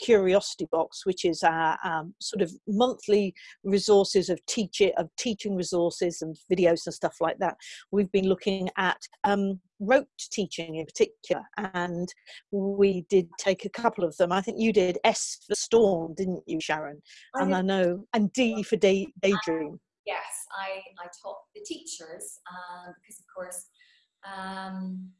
Curiosity Box, which is our um, sort of monthly resources of teaching of teaching resources and videos and stuff like that. We've been looking at um, rote teaching in particular, and we did take a couple of them. I think you did S for Storm, didn't you, Sharon? And I know, and D for day, Daydream. Yes, I, I taught the teachers um, because, of course, um,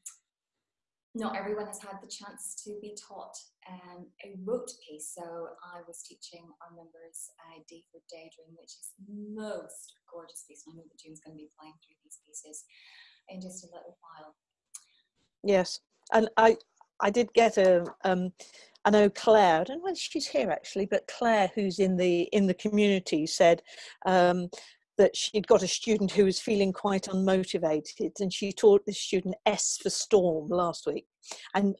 not everyone has had the chance to be taught um, a rote piece. So I was teaching our members uh, D for Daydream, which is most gorgeous piece. And I know that June's going to be playing through these pieces in just a little while. Yes, and I I did get a um, I know Claire. I don't know whether she's here actually, but Claire, who's in the in the community, said um, that she'd got a student who was feeling quite unmotivated and she taught this student S for storm last week and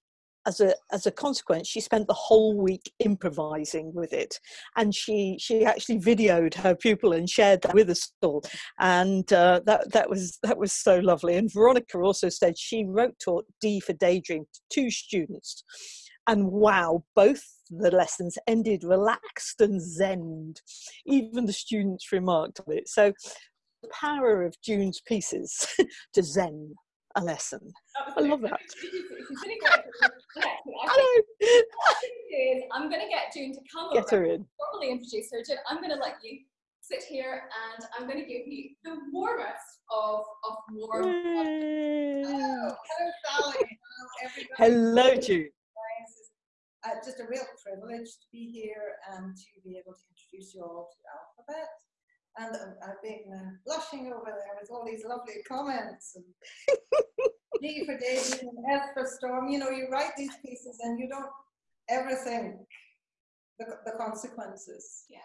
as a as a consequence she spent the whole week improvising with it. And she she actually videoed her pupil and shared that with us all. And uh, that that was that was so lovely. And veronica also said she wrote taught d for daydream to two students. And wow both the lessons ended relaxed and zen. Even the students remarked on it. So the power of June's pieces to zen a lesson. I love that. I I'm going to get June to come get over, her in. formally introduce her. June, I'm going to let you sit here and I'm going to give you the warmest of, of warm. Hello, hello Sally. Hello, hello June uh, just a real privilege to be here and to be able to introduce you all to the Alphabet. And uh, I've been uh, blushing over there with all these lovely comments. And D for Daisy and F for Storm. You know, you write these pieces and you don't ever think the, the consequences. Yes.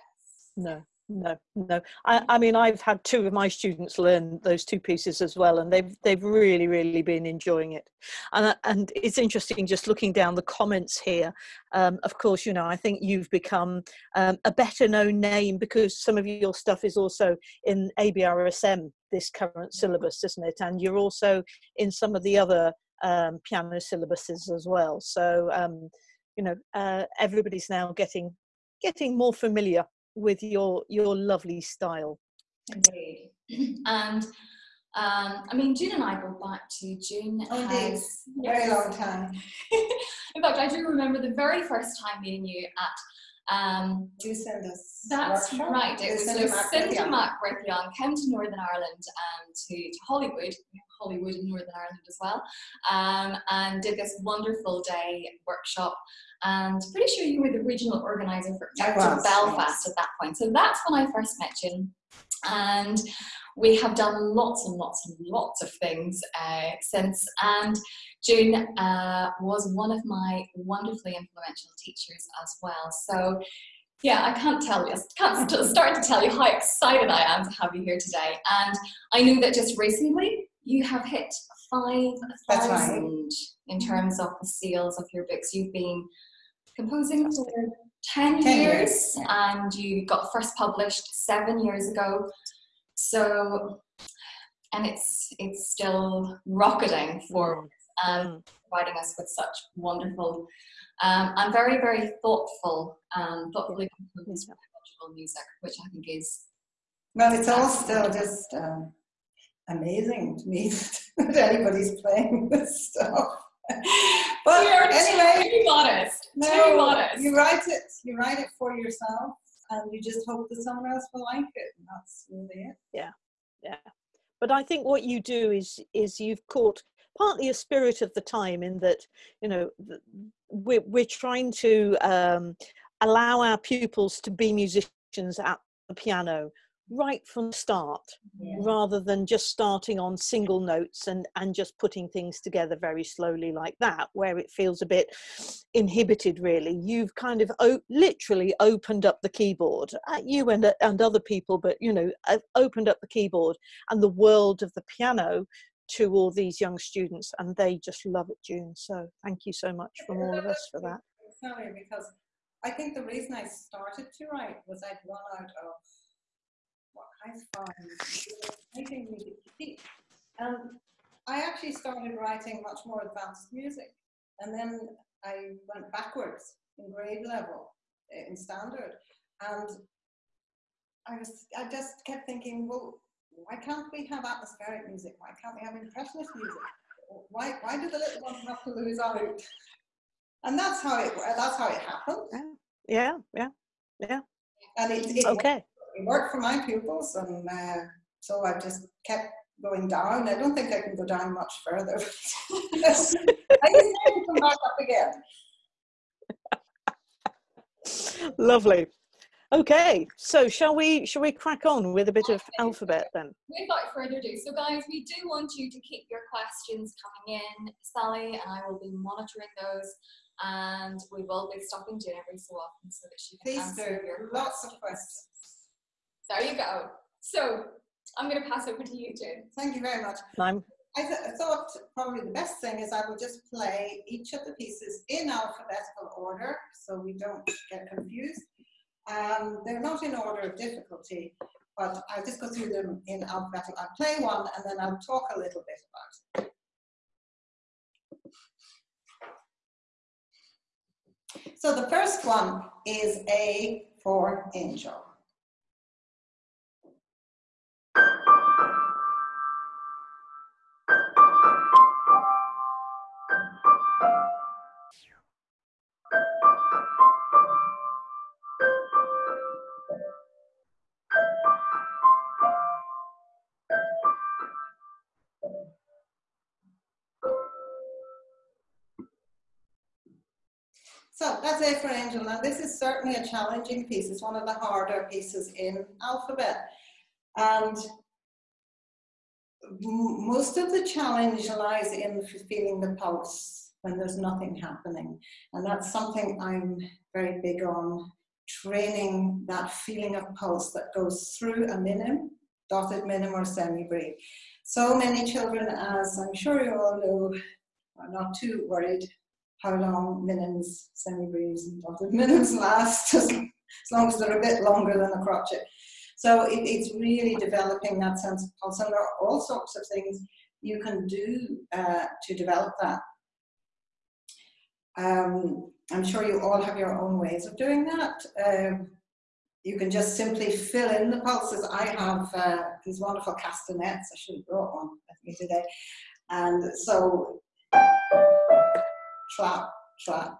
No no no. I, I mean i've had two of my students learn those two pieces as well and they've they've really really been enjoying it. And uh, and it's interesting just looking down the comments here. Um, of course you know i think you've become um, a better known name because some of your stuff is also in abrsm this current syllabus isn't it? And you're also in some of the other um, piano syllabuses as well. So um, you know uh, everybody's now getting getting more familiar with your your lovely style. Indeed. And um, I mean, June and I go back to June. Oh, has, very long time. In fact, I do remember the very first time meeting you at. Um, do send us. That's workshop. right. It was Lucinda Mackworth Young came to Northern Ireland um, to, to Holywood, Holywood in Northern Ireland as well, um, and did this wonderful day workshop and pretty sure you were the regional organizer for was, Belfast yes. at that point. So that's when I first met you. And we have done lots and lots and lots of things uh, since. And June uh, was one of my wonderfully influential teachers as well. So yeah, I can't tell you, I can't start to tell you how excited I am to have you here today. And I know that just recently you have hit 5,000 right. in terms of the sales of your books. You've been composing for 10, 10 years, years, and you got first published seven years ago. So, and it's it's still rocketing forward and mm. providing us with such wonderful um, and very, very thoughtful, um, thoughtfully composed music, which I think is. Well, it's all still just um, amazing to me that anybody's playing this stuff. but anyway, too modest. No, too modest. You write it. You write it for yourself, and you just hope that someone else will like it. And that's really it. Yeah, yeah. But I think what you do is is you've caught partly a spirit of the time in that you know we're we're trying to um, allow our pupils to be musicians at the piano right from start yeah. rather than just starting on single notes and and just putting things together very slowly like that where it feels a bit inhibited really. You've kind of o- literally opened up the keyboard at uh, you and and other people but you know opened up the keyboard and the world of the piano to all these young students and they just love it june. So thank you so much from all of us for that. Because i think the reason i started to write was i'd run out of what I find making. And um, I actually started writing much more advanced music. And then I went backwards in grade level, eh, in standard. And I was, I just kept thinking, well, why can't we have atmospheric music? Why can't we have impressionist music? Why, why do the little ones have to lose out? And that's how it, that's how it happened. Yeah, yeah, yeah. And it, it okay. It worked for my pupils, and uh, so I just kept going down. I don't think I can go down much further. I just to come back up again. Lovely. Okay, so shall we shall we crack on with a bit of alphabet then? Without further ado, so guys, we do want you to keep your questions coming in. Sally and I will be monitoring those, and we will be stopping Jane every so often so that she can Please answer do. your lots of questions. There you go. So I'm going to pass over to you, Jane. Thank you very much. I'm I, th thought probably the best thing is I will just play each of the pieces in alphabetical order so we don't get confused. Um, they're not in order of difficulty, but I'll just go through them in alphabetical. I'll play one and then I'll talk a little bit about it. So the first one is A for angel. A for Angel. Now this is certainly a challenging piece. It's one of the harder pieces in alphabet. And most of the challenge lies in feeling the pulse when there's nothing happening. And that's something I'm very big on, training that feeling of pulse that goes through a minim, dotted minim or semi-breve. So many children, as I'm sure you all know, are not too worried how long minims, semi-breves and dotted minims last, as, long as they're a bit longer than a crotchet. So it, it's really developing that sense of pulse. And there are all sorts of things you can do uh, to develop that. Um, I'm sure you all have your own ways of doing that. Um, you can just simply fill in the pulses. I have uh, these wonderful castanets. I should have brought one with me today. And so trap, trap.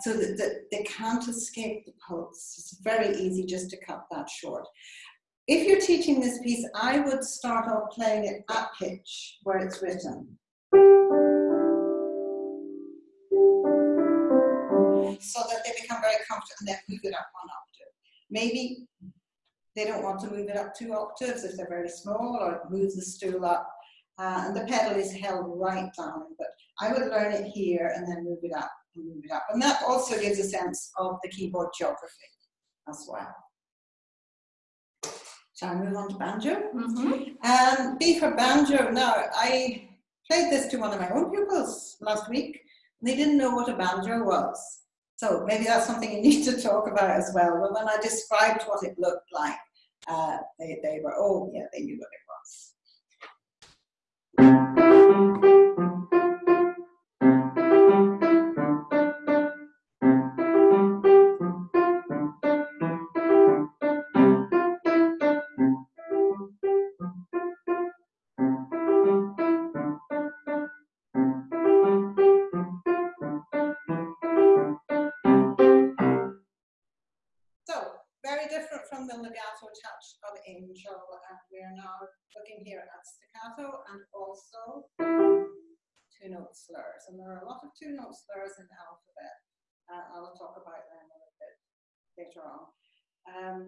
So that the, they can't escape the pulse. It's very easy just to cut that short. If you're teaching this piece, I would start off playing it at pitch where it's written. So that they become very comfortable and then move it up one octave. Maybe they don't want to move it up two octaves if they're very small or move the stool up uh, and the pedal is held right down. But I would learn it here and then move it up and move it up. And that also gives a sense of the keyboard geography as well. Shall I move on to banjo? Mm -hmm. Um, B for banjo. Now, I played this to one of my own pupils last week. And they didn't know what a banjo was. So maybe that's something you need to talk about as well. But when I described what it looked like, uh, they, they were, oh yeah, they knew what it was. And there are a lot of two note slurs in the alphabet uh, I'll talk about them a little bit later on. Um,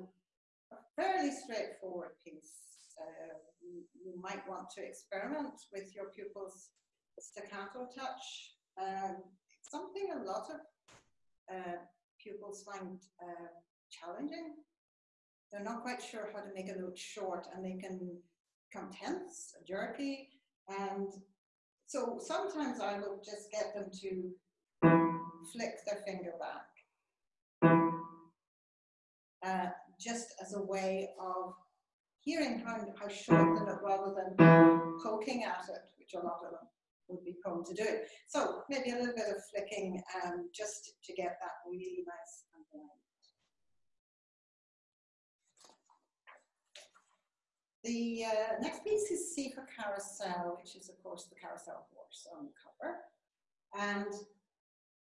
a fairly straightforward piece. Uh, you, you, might want to experiment with your pupils staccato touch. Um, something a lot of uh, pupils find uh, challenging they're not quite sure how to make a note short and they can come tense, jerky, and so sometimes I will just get them to flick their finger back, uh, just as a way of hearing how, how short the note rather than poking at it, which a lot of them would be prone to do. So maybe a little bit of flicking um, just to get that really nice and The uh, next piece is C for Carousel, which is of course the carousel horse on the cover. And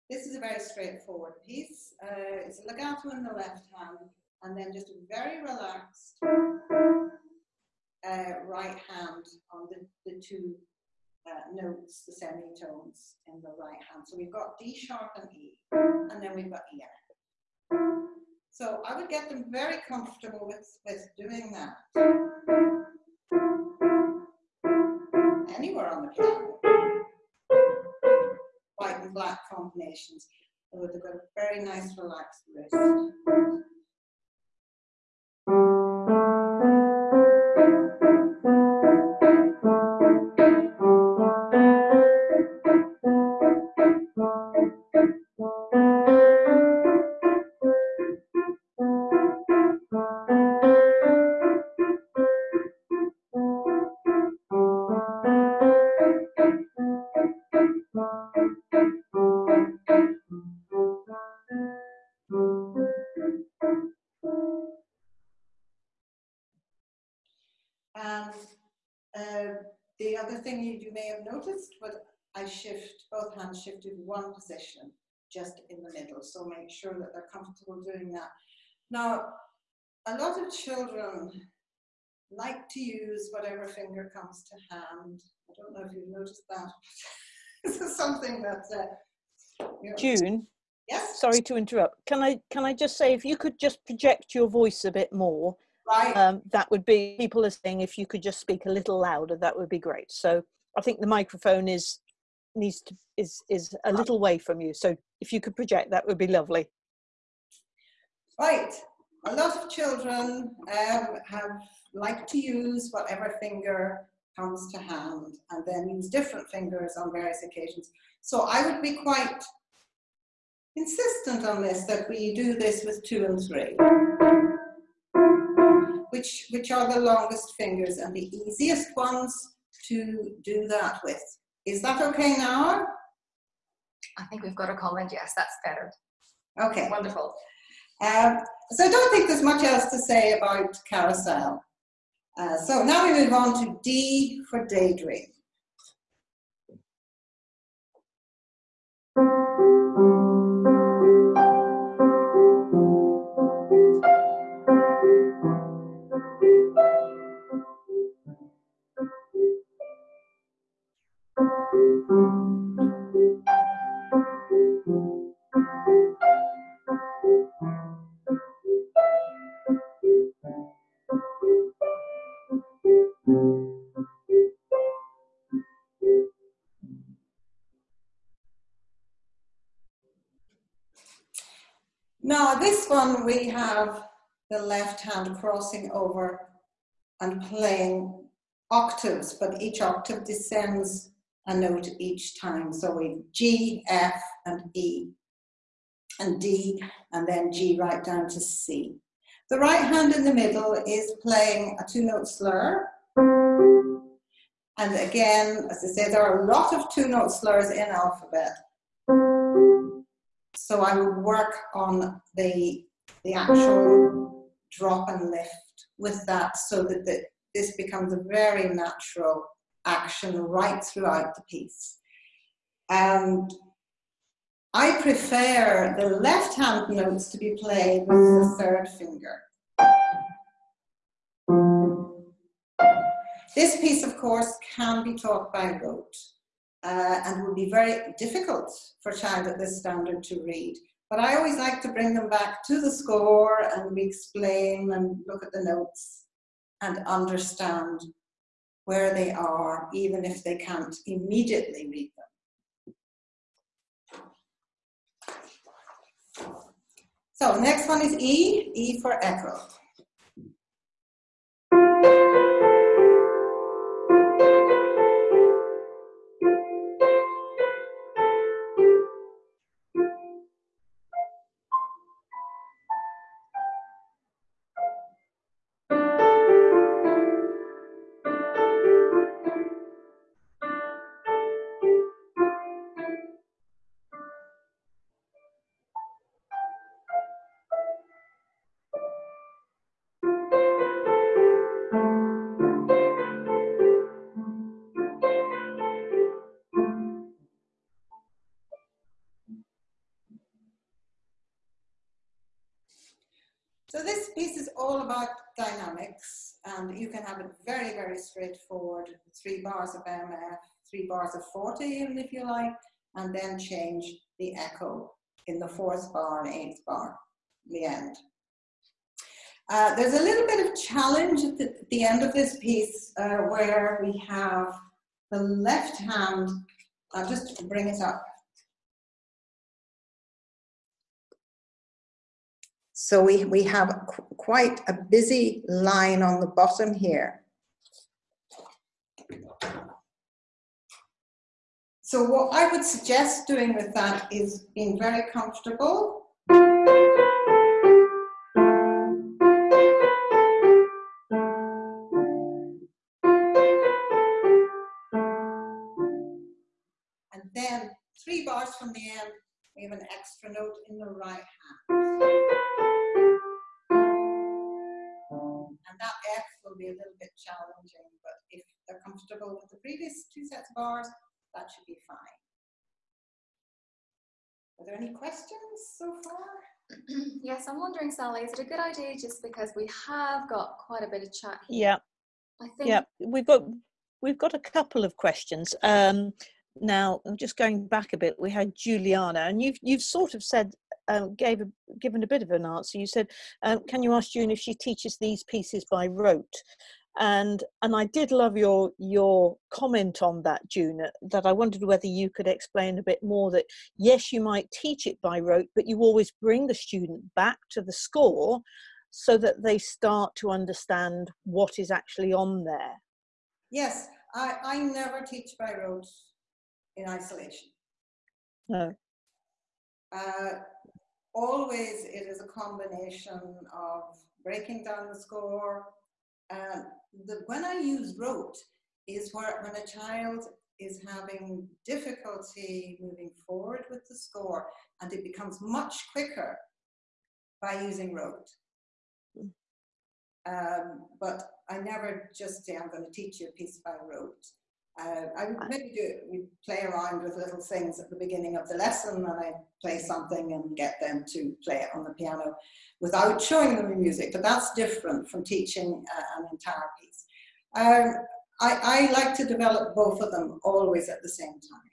this is a very straightforward piece. Uh, it's a legato in the left hand and then just a very relaxed uh, right hand on the, the two uh, notes, the semitones in the right hand. So we've got D sharp and E, and then we've got E. So I would get them very comfortable with, with doing that. Anywhere on the piano. White and black combinations. They've got a very nice relaxed wrist. In the middle. So make sure that they're comfortable doing that. Now, a lot of children like to use whatever finger comes to hand. I don't know if you've noticed that. this is something that uh, you know, June. Yes. Sorry to interrupt. Can I can I just say if you could just project your voice a bit more, right? Um, that would be people are saying if you could just speak a little louder, that would be great. So I think the microphone is needs to is is a little way from you. So if you could project, that would be lovely. Right. A lot of children um, have like to use whatever finger comes to hand and then use different fingers on various occasions. So I would be quite insistent on this, that we do this with two and three, which, which are the longest fingers and the easiest ones to do that with. Is that okay now? I think we've got a comment. Yes, that's better. Okay. Wonderful. Um, so I don't think there's much else to say about carousel. Uh, so now we move on to D for daydream. We have the left hand crossing over and playing octaves, but each octave descends a note each time. So we G, F, and E, and D, and then G right down to C. The right hand in the middle is playing a two-note slur. And again, as I say, there are a lot of two-note slurs in alphabet. So I would work on the, the actual drop and lift with that so that the, this becomes a very natural action right throughout the piece. And I prefer the left hand notes to be played with the third finger. This piece, of course, can be taught by rote uh, and would be very difficult for a child at this standard to read. But I always like to bring them back to the score and we explain and look at the notes and understand where they are, even if they can't immediately read them. So next one is E, E for echo. Three bars of MF, three bars of forte even if you like, and then change the echo in the fourth bar and eighth bar, the end. Uh, there's a little bit of challenge at the, the end of this piece uh, where we have the left hand, I'll just bring it up. So we, we have qu quite a busy line on the bottom here. So what I would suggest doing with that is being very comfortable. And then three bars from the end, we have an extra note in the right two sets of bars, that should be fine. Are there any questions so far? yes, I'm wondering, Sally, is it a good idea just because we have got quite a bit of chat here? Yeah. I think yeah, we've got we've got a couple of questions. Um, now, I'm just going back a bit. We had Juliana, and you've you've sort of said um, gave a, given a bit of an answer. You said, um, "Can you ask June if she teaches these pieces by rote?" And and I did love your your comment on that, June. That I wondered whether you could explain a bit more. That yes, you might teach it by rote, but you always bring the student back to the score so that they start to understand what is actually on there. Yes, I, I never teach by rote in isolation. No. Uh, always it is a combination of breaking down the score, uh, the, when I use rote is where when a child is having difficulty moving forward with the score and it becomes much quicker by using rote. Um, but I never just say I'm going to teach you a piece by rote. Uh, I would maybe do it, we play around with little things at the beginning of the lesson and I play something and get them to play it on the piano without showing them the music, but that's different from teaching uh, an entire piece. Um, I, I like to develop both of them always at the same time.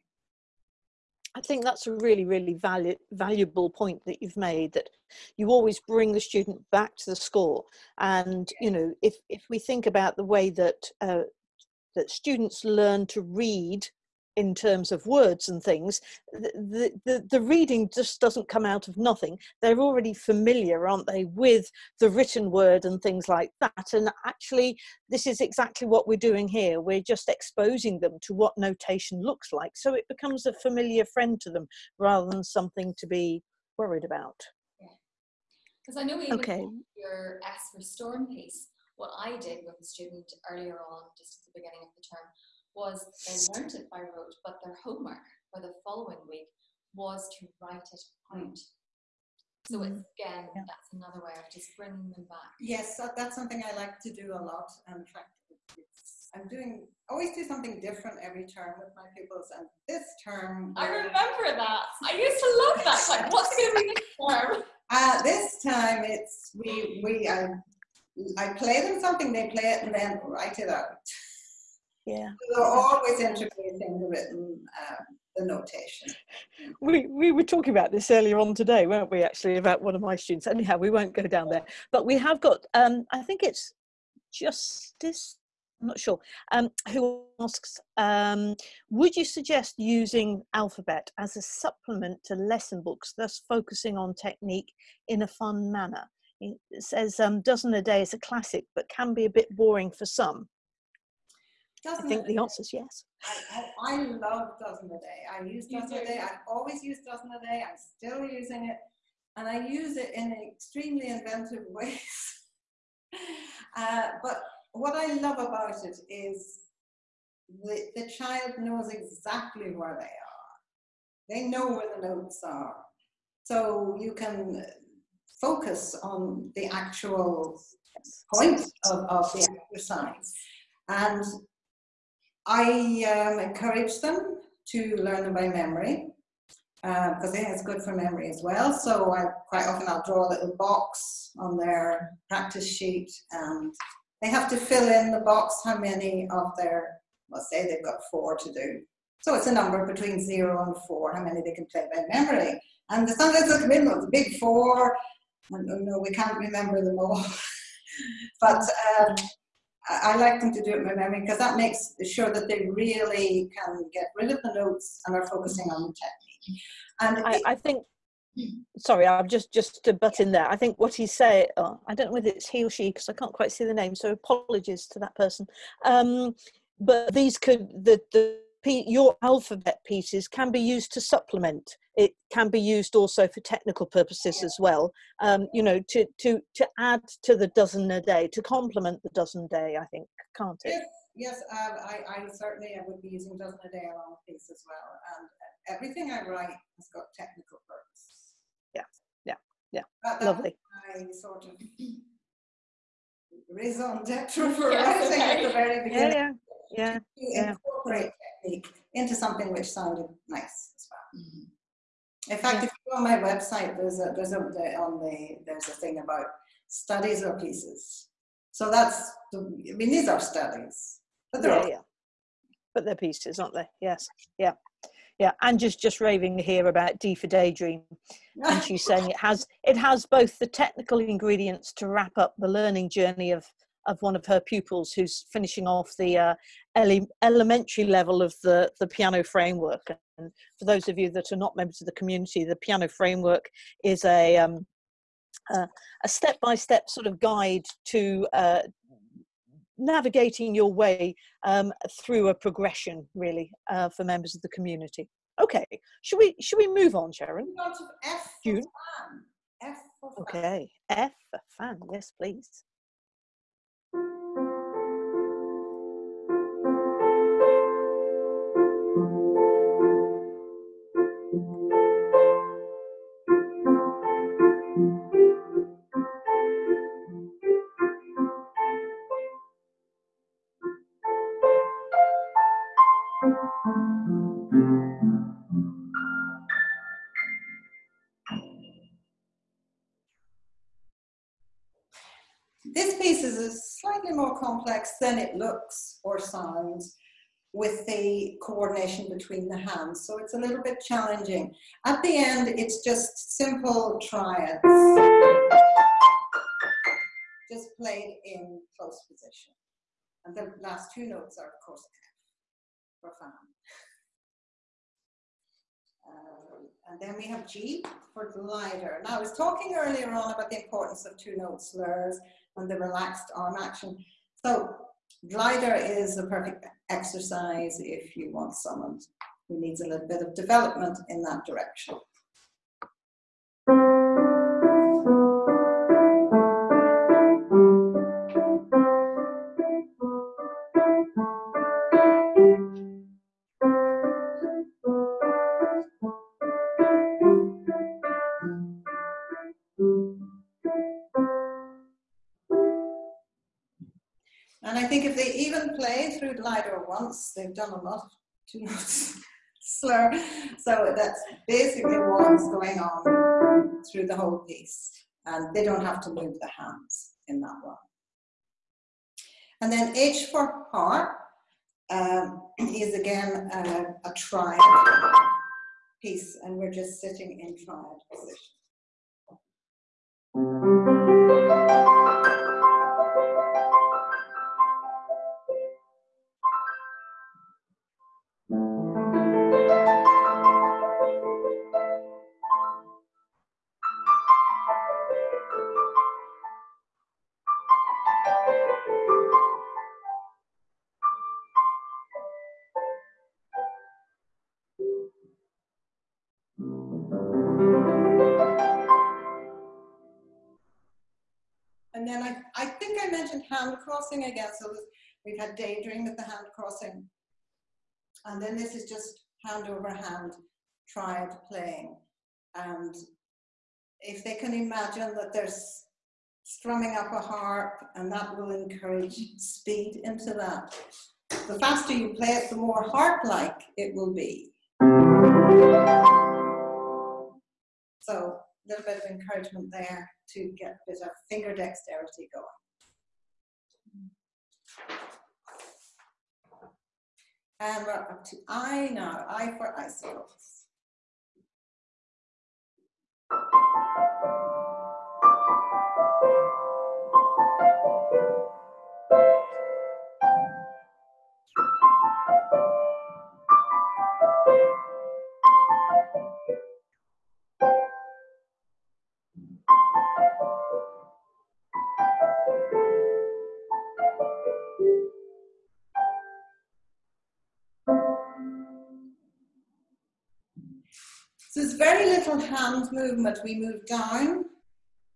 I think that's a really, really valu valuable point that you've made that you always bring the student back to the score. And, you know, if, if we think about the way that, uh, that students learn to read in terms of words and things, the, the, the reading just doesn't come out of nothing. They're already familiar, aren't they, with the written word and things like that. And actually, this is exactly what we're doing here. We're just exposing them to what notation looks like. So it becomes a familiar friend to them rather than something to be worried about. Because I know even okay. your S for storm piece, what I did with a student earlier on, just at the beginning of the term, was they learnt it by rote, but their homework for the following week was to write it out. So it's, again, yeah. that's another way of just bringing them back. Yes, that, that's something I like to do a lot. In fact, I'm doing, always do something different every term with my pupils. And this term. I remember that. I used to love that. Like, what's going to be this term? Uh, this time it's, we, we, I, I play them something, they play it and then write it out. Yeah. We're always integrating the written, um, the notation. We, we were talking about this earlier on today, weren't we, actually, about one of my students. Anyhow, we won't go down there. But we have got, um, I think it's Justice, I'm not sure, um, who asks, um, would you suggest using Alphabet as a supplement to lesson books, thus focusing on technique in a fun manner? It says, um, dozen a day is a classic, but can be a bit boring for some. Dozen I think the answer is yes. I, I, I, love Dozen a Day. I use Dozen a Day. I've always used Dozen a Day. I'm still using it. And I use it in extremely inventive ways. uh, but what I love about it is the, the child knows exactly where they are. They know where the notes are. So you can focus on the actual point of, of the exercise. And I um, encourage them to learn them by memory. because uh, I think it's good for memory as well. So I quite often I'll draw a little box on their practice sheet and they have to fill in the box how many of their, let's say they've got four to do. So it's a number between zero and four, how many they can play by memory. And sometimes they come in with the big four, and no, we can't remember them all. but um, I, like them to do it by memory because that makes sure that they really can get rid of the notes and are focusing on the technique. And I, I think sorry i'm just just to butt in there i think what he said oh, i don't know whether it's he or she because i can't quite see the name so apologies to that person um, but these could the the your alphabet pieces can be used to supplement. It can be used also for technical purposes as well. Um, you know, to to to add to the dozen a day, to complement the dozen a day. I think, can't it? Yes, yes. Um, I, I certainly I would be using dozen a day along with these as well. And everything I write has got technical purpose. Yeah, yeah, yeah. Lovely. I sort of raison d'etre for yes, writing okay. at the very beginning. Yeah, yeah, yeah. Incorporate technique into something which sounded nice as well. Mm -hmm. In fact, yeah. if you go on my website, there's a there's a on the there's a thing about studies or pieces. So that's the, I mean these are studies, but they're yeah, all, yeah. but they're pieces, aren't they? Yes, yeah, yeah. And just just raving here about D for Daydream, and she's saying it has it has both the technical ingredients to wrap up the learning journey of of one of her pupils who's finishing off the uh, ele elementary level of the, the piano framework. And for those of you that are not members of the community, the piano framework is a um, uh, a step-by-step -step sort of guide to uh, navigating your way um, through a progression, really, uh, for members of the community. Okay, should we should we move on, Sharon? F June. F okay, F for fan. Yes, please. Complex than it looks or sounds with the coordination between the hands. So it's a little bit challenging. At the end, it's just simple triads, just played in close position. And the last two notes are, of course, fan. Uh, and then we have G for glider. Now, I was talking earlier on about the importance of two note slurs and the relaxed arm action. So glider is a perfect exercise if you want someone who needs a little bit of development in that direction. Once, they've done a lot, two notes slur. So that's basically what's going on through the whole piece. And they don't have to move the hands in that one. And then H for heart um, is again a, a triad piece, and we're just sitting in triad position. Crossing again. So we've had daydream with the hand crossing. And then this is just hand over hand triad playing. And if they can imagine that there's strumming up a harp and that will encourage speed into that. The faster you play it, the more harp-like it will be. So a little bit of encouragement there to get a bit of finger dexterity going. And we're up to I now, I for icicles. Hand movement, we move down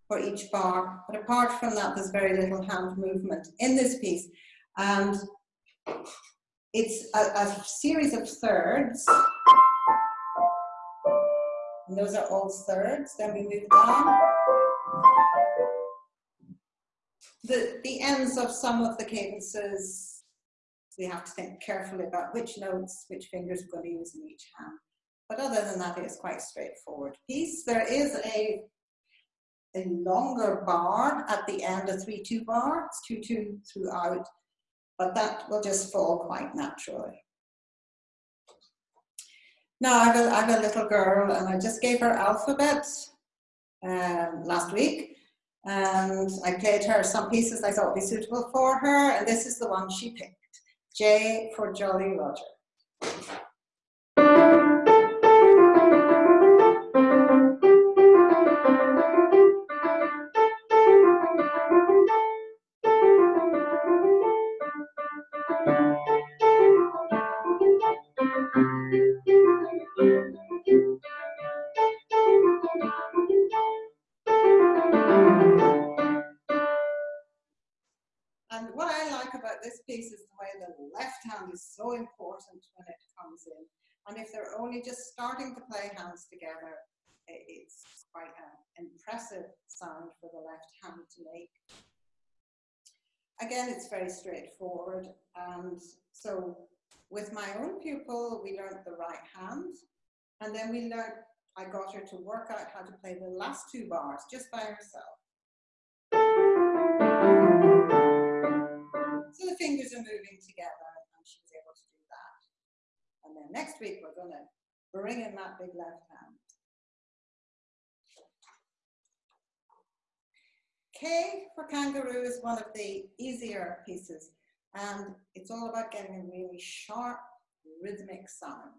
for each bar, but apart from that, there's very little hand movement in this piece. And it's a, a series of thirds. And those are all thirds. Then we move down. The, the ends of some of the cadences, we have to think carefully about which notes, which fingers we're going to use in each hand. But other than that, it's quite straightforward piece. There is a, a longer bar at the end, a 3-2 bar. It's 2-2 throughout, but that will just fall quite naturally. Now I have a, I have a little girl and I just gave her alphabet um, last week and I played her some pieces I thought would be suitable for her and this is the one she picked. J for Jolly Roger. Only just starting to play hands together, it's quite an impressive sound for the left hand to make. Again, it's very straightforward. And so with my own pupil, we learned the right hand. And then we learned, I got her to work out how to play the last two bars just by herself. So the fingers are moving together and she was able to do that. and then next week, we're going to bring in that big left hand. K for kangaroo is one of the easier pieces. And it's all about getting a really sharp, rhythmic sound.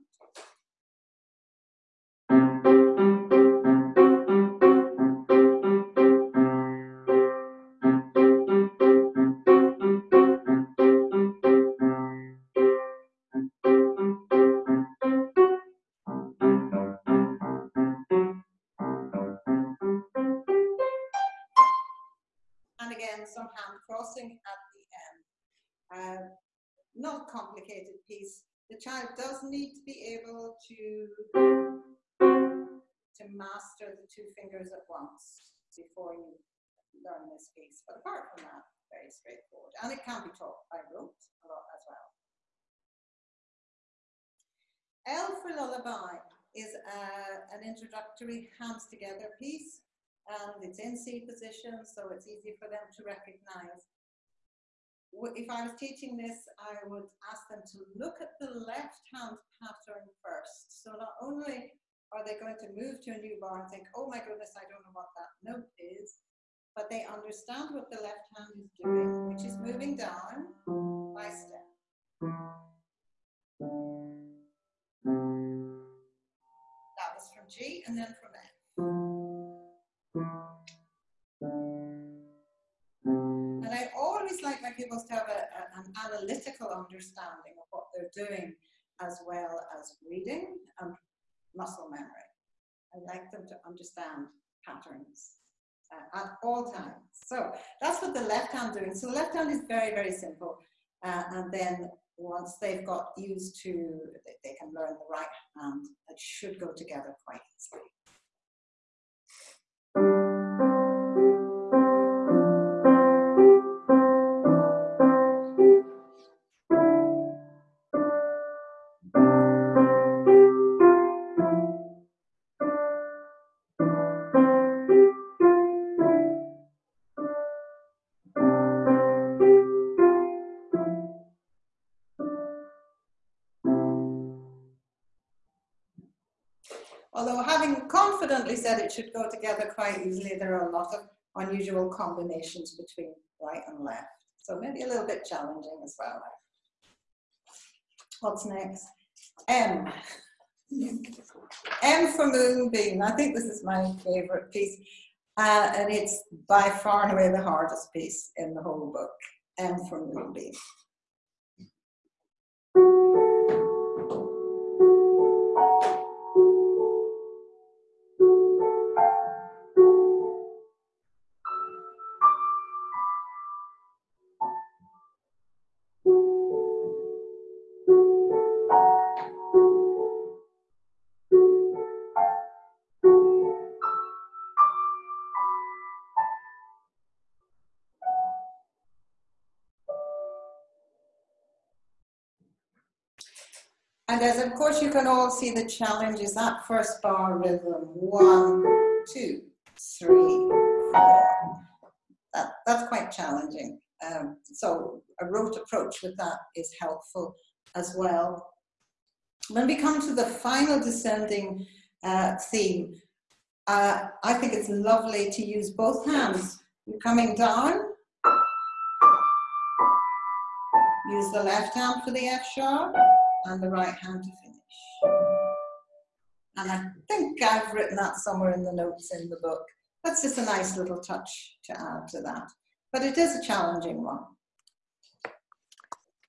Two fingers at once before you learn this piece. But apart from that, very straightforward. And it can be taught by rote a lot as well. L for lullaby is uh, an introductory hands together piece and it's in C position so it's easy for them to recognize if I was teaching this, I would ask them to look at the left hand pattern first. So not only are they going to move to a new bar and think, oh my goodness, I don't know what that note is, but they understand what the left hand is doing, which is moving down by step. That was from G and then from F. And I always like my pupils to have a, a, an analytical understanding of what they're doing as well as reading and muscle memory. I like them to understand patterns uh, at all times. So that's what the left hand doing. So the left hand is very, very simple. Uh, and then once they've got used to, they, they can learn the right hand. It should go together quite easily. Said it should go together quite easily, there are a lot of unusual combinations between right and left. So maybe a little bit challenging as well. What's next? M. M for Moonbeam. I think this is my favorite piece. Uh, and it's by far and away the hardest piece in the whole book. M for Moonbeam. As of course you can all see the challenge is that first bar rhythm. One, two, three, four. That, that's quite challenging. Um, so a rote approach with that is helpful as well. When we come to the final descending uh, theme, uh, I think it's lovely to use both hands. You're coming down, use the left hand for the F sharp, and the right hand to finish. And I think I've written that somewhere in the notes in the book. That's just a nice little touch to add to that. But it is a challenging one.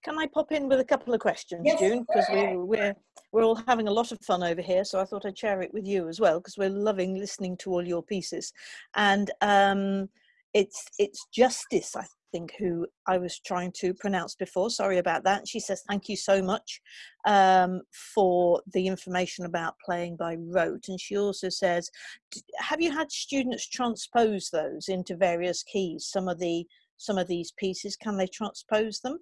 Can I pop in with a couple of questions, yes. June? Because we're, we're, we're all having a lot of fun over here, so I thought I'd share it with you as well, because we're loving listening to all your pieces. And um, it's, it's Justice, I think, who I was trying to pronounce before. Sorry about that. She says, Thank you so much um, for the information about playing by rote. And she also says, Have you had students transpose those into various keys? Some of the some of these pieces, can they transpose them?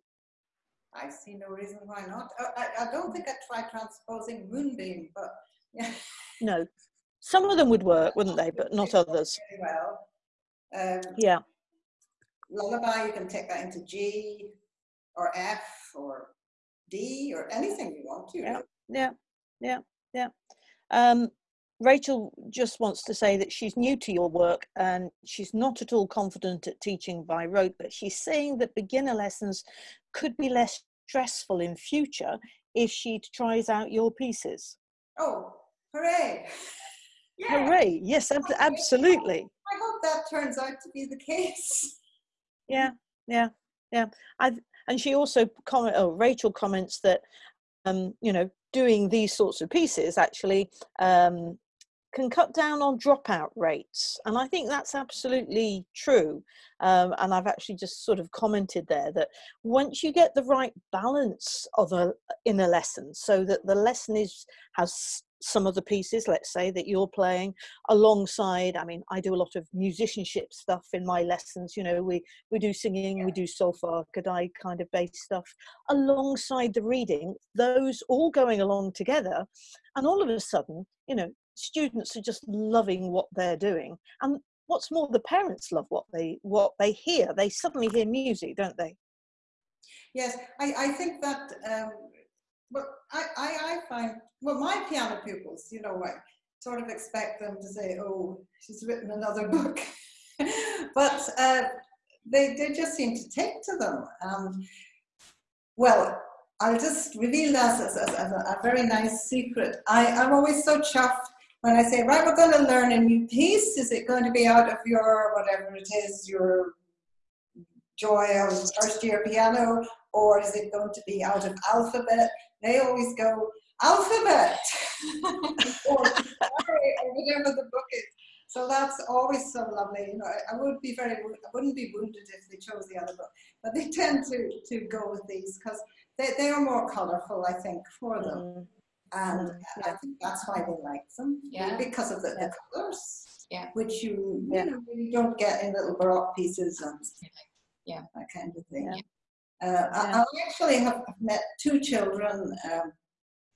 I see no reason why not. Oh, I, I don't think I tried transposing Moonbeam, but yeah. No, some of them would work, wouldn't they? But not others. well. Um, yeah lullaby, you can take that into G or F or D or anything you want to. Yeah, yeah, yeah, yeah. Um, Rachel just wants to say that she's new to your work and she's not at all confident at teaching by rote, but she's saying that beginner lessons could be less stressful in future if she tries out your pieces. Oh, hooray! Yeah. Hooray! Yes, ab absolutely. I hope that turns out to be the case. Yeah yeah yeah. I and she also comment oh rachel comments that um you know doing these sorts of pieces actually um can cut down on dropout rates and i think that's absolutely true um, and i've actually just sort of commented there that once you get the right balance of a in a lesson so that the lesson is has some of the pieces, let's say, that you're playing alongside. I mean, I do a lot of musicianship stuff in my lessons. You know, we we do singing, we do solfa, Kodály kind of bass stuff alongside the reading. Those all going along together, and all of a sudden, you know, students are just loving what they're doing. And what's more, the parents love what they what they hear. They suddenly hear music, don't they? Yes, I, I think that um, well, I, I, I find, well, my piano pupils, you know, I sort of expect them to say, oh, she's written another book. but uh, they, they just seem to take to them. Um, well, I'll just reveal that as, as, as a, a, very nice secret. I, I'm always so chuffed when I say, right, we're going to learn a new piece. Is it going to be out of your, whatever it is, your joy of first year piano, or is it going to be out of alphabet? They always go alphabet or, or, whatever the book is. So that's always so lovely. You know, I, I would be very, I wouldn't be wounded if they chose the other book, but they tend to to go with these because they, they are more colourful, I think, for them. Mm. And mm. I think that's why they like them. Yeah. Because of the, the colours. Yeah. Which you, yeah. you know, really don't get in little baroque pieces and yeah. that kind of thing. Yeah. Uh, yeah. I, I, actually have met two children, um,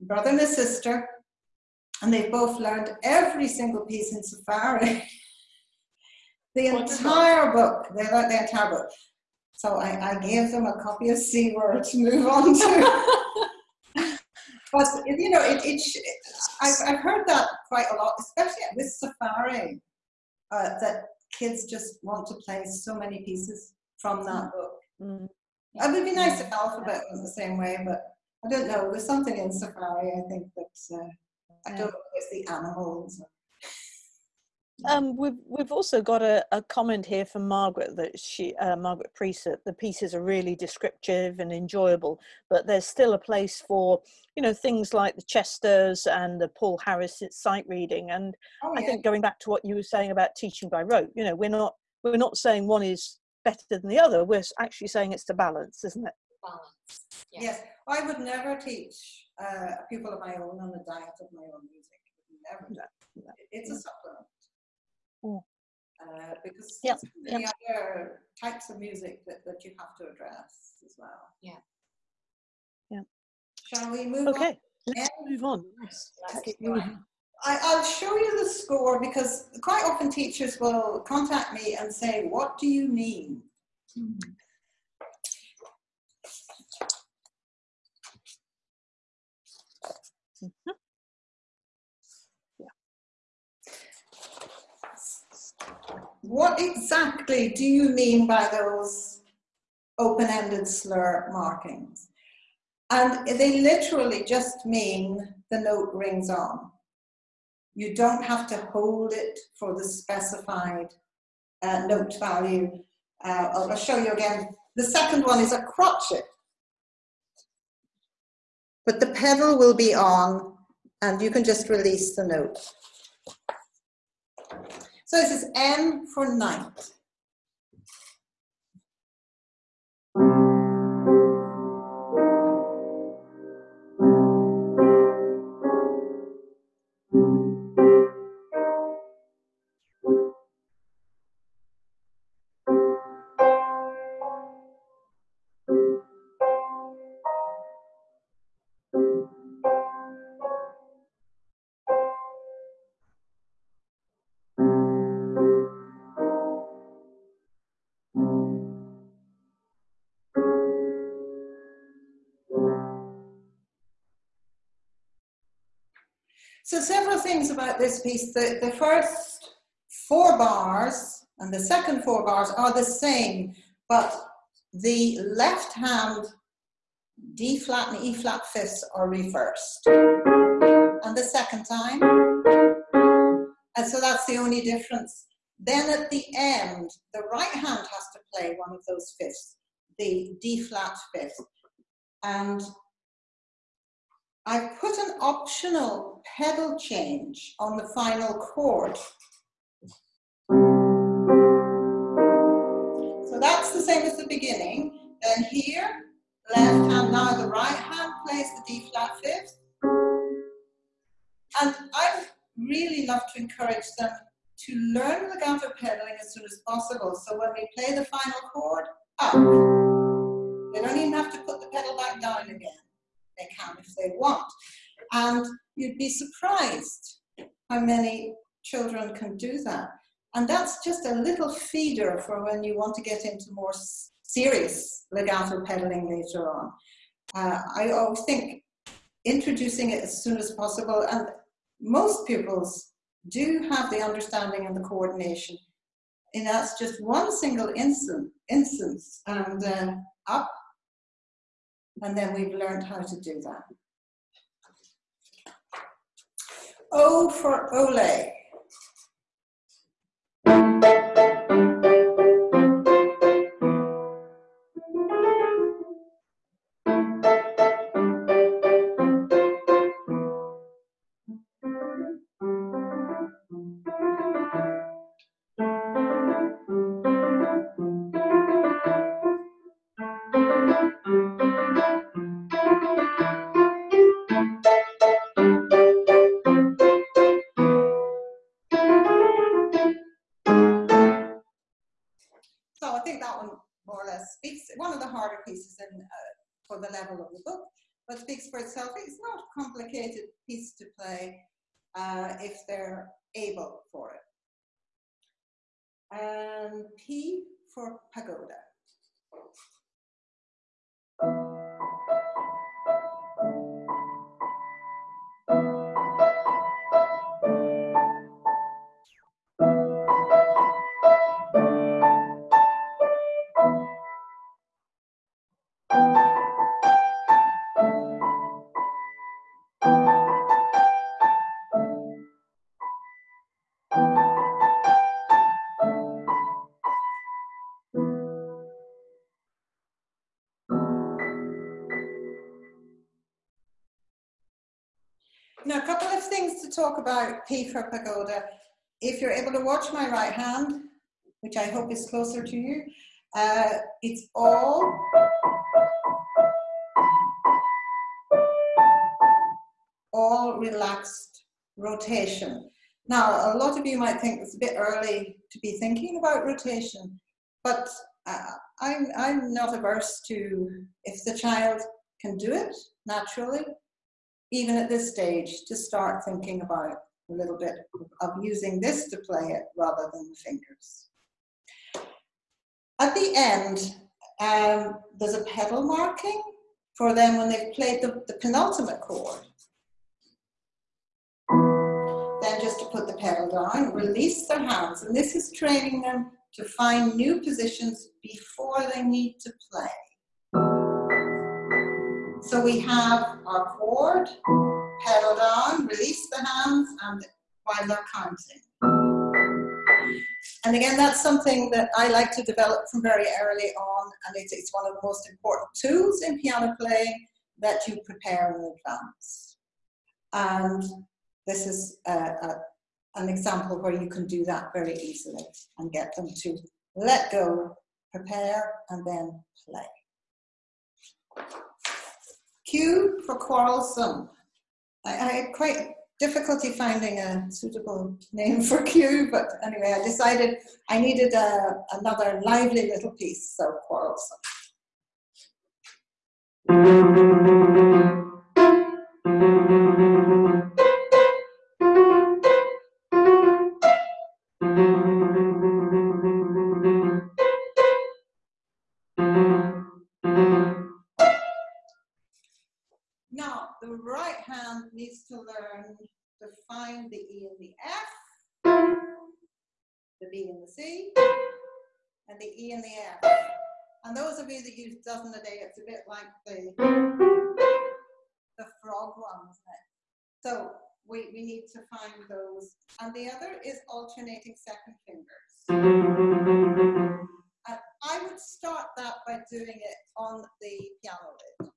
brother and a sister, and they both learned every single piece in Safari. the entire book, they learned the entire book. So I, I gave them a copy of Seaward to move on to. but you know, it, it I've, I've heard that quite a lot, especially with safari, uh, that kids just want to play so many pieces from that book. Mm. It would be nice if Alphabet was the same way, but I don't know. There's something in Safari, I think, that uh, I don't know if it's the animals. Um, we've we've also got a, a comment here from Margaret that she uh, Margaret Priest the pieces are really descriptive and enjoyable, but there's still a place for you know things like the Chesters and the Paul Harris sight reading. And oh, yeah. I think going back to what you were saying about teaching by rote, you know, we're not we're not saying one is better than the other. We're actually saying it's the balance, isn't it? Balance. Yes, yes. I would never teach uh, a pupil of my own on a diet of my own music. Never. No, no. It's a supplement. Mm. Uh, because yep. the yep. other types of music that, that you have to address as well. Yeah. Yeah. Shall we move okay. on? Let's move on. Let's I, will show you the score because quite often teachers will contact me and say, what do you mean? What exactly do you mean by those open-ended slur markings? And they literally just mean the note rings on. You don't have to hold it for the specified uh, note value. Uh, I'll show you again. The second one is a crotchet. But the pedal will be on and you can just release the note. So this is N for night. So several things about this piece. The, the first four bars and the second four bars are the same, but the left hand D flat and E flat fifths are reversed. And the second time. And so that's the only difference. Then at the end, the right hand has to play one of those fifths, the D flat fifth. And I've put an optional pedal change on the final chord. So that's the same as the beginning. Then here, left hand, now the right hand plays the D flat fifth. And I really love to encourage them to learn the legato pedaling as soon as possible. So when we play the final chord, up. They don't even have to put the pedal back down again they can if they want. And you'd be surprised how many children can do that. And that's just a little feeder for when you want to get into more serious legato pedaling later on. Uh, I always think introducing it as soon as possible, and most pupils do have the understanding and the coordination. And that's just one single instant, instance, and uh, up and then we've learned how to do that. O for Ole. if they're able for it. And P for pagoda. Talk about P for pagoda. If you're able to watch my right hand, which I hope is closer to you, uh, it's all all relaxed rotation. Now, a lot of you might think it's a bit early to be thinking about rotation, but uh, I'm, I'm not averse to, if the child can do it naturally, even at this stage, to start thinking about a little bit of using this to play it rather than the fingers. At the end, um, there's a pedal marking for them when they've played the, the penultimate chord. Then just to put the pedal down, release their hands. And this is training them to find new positions before they need to play. So we have our chord, pedal down, release the hands, and while they're counting. And again, that's something that I like to develop from very early on, and it's, it's one of the most important tools in piano playing that you prepare in advance. And this is a, a, an example where you can do that very easily and get them to let go, prepare, and then play. Q for quarrelsome. I, I had quite difficulty finding a suitable name for Q, but anyway, I decided I needed a, another lively little piece, so quarrelsome. The E and the F, the B and the C, and the E and the F. And those of you that use dozen a day, it's a bit like the, the frog one? So we, we need to find those. And the other is alternating second fingers. And I would start that by doing it on the piano lid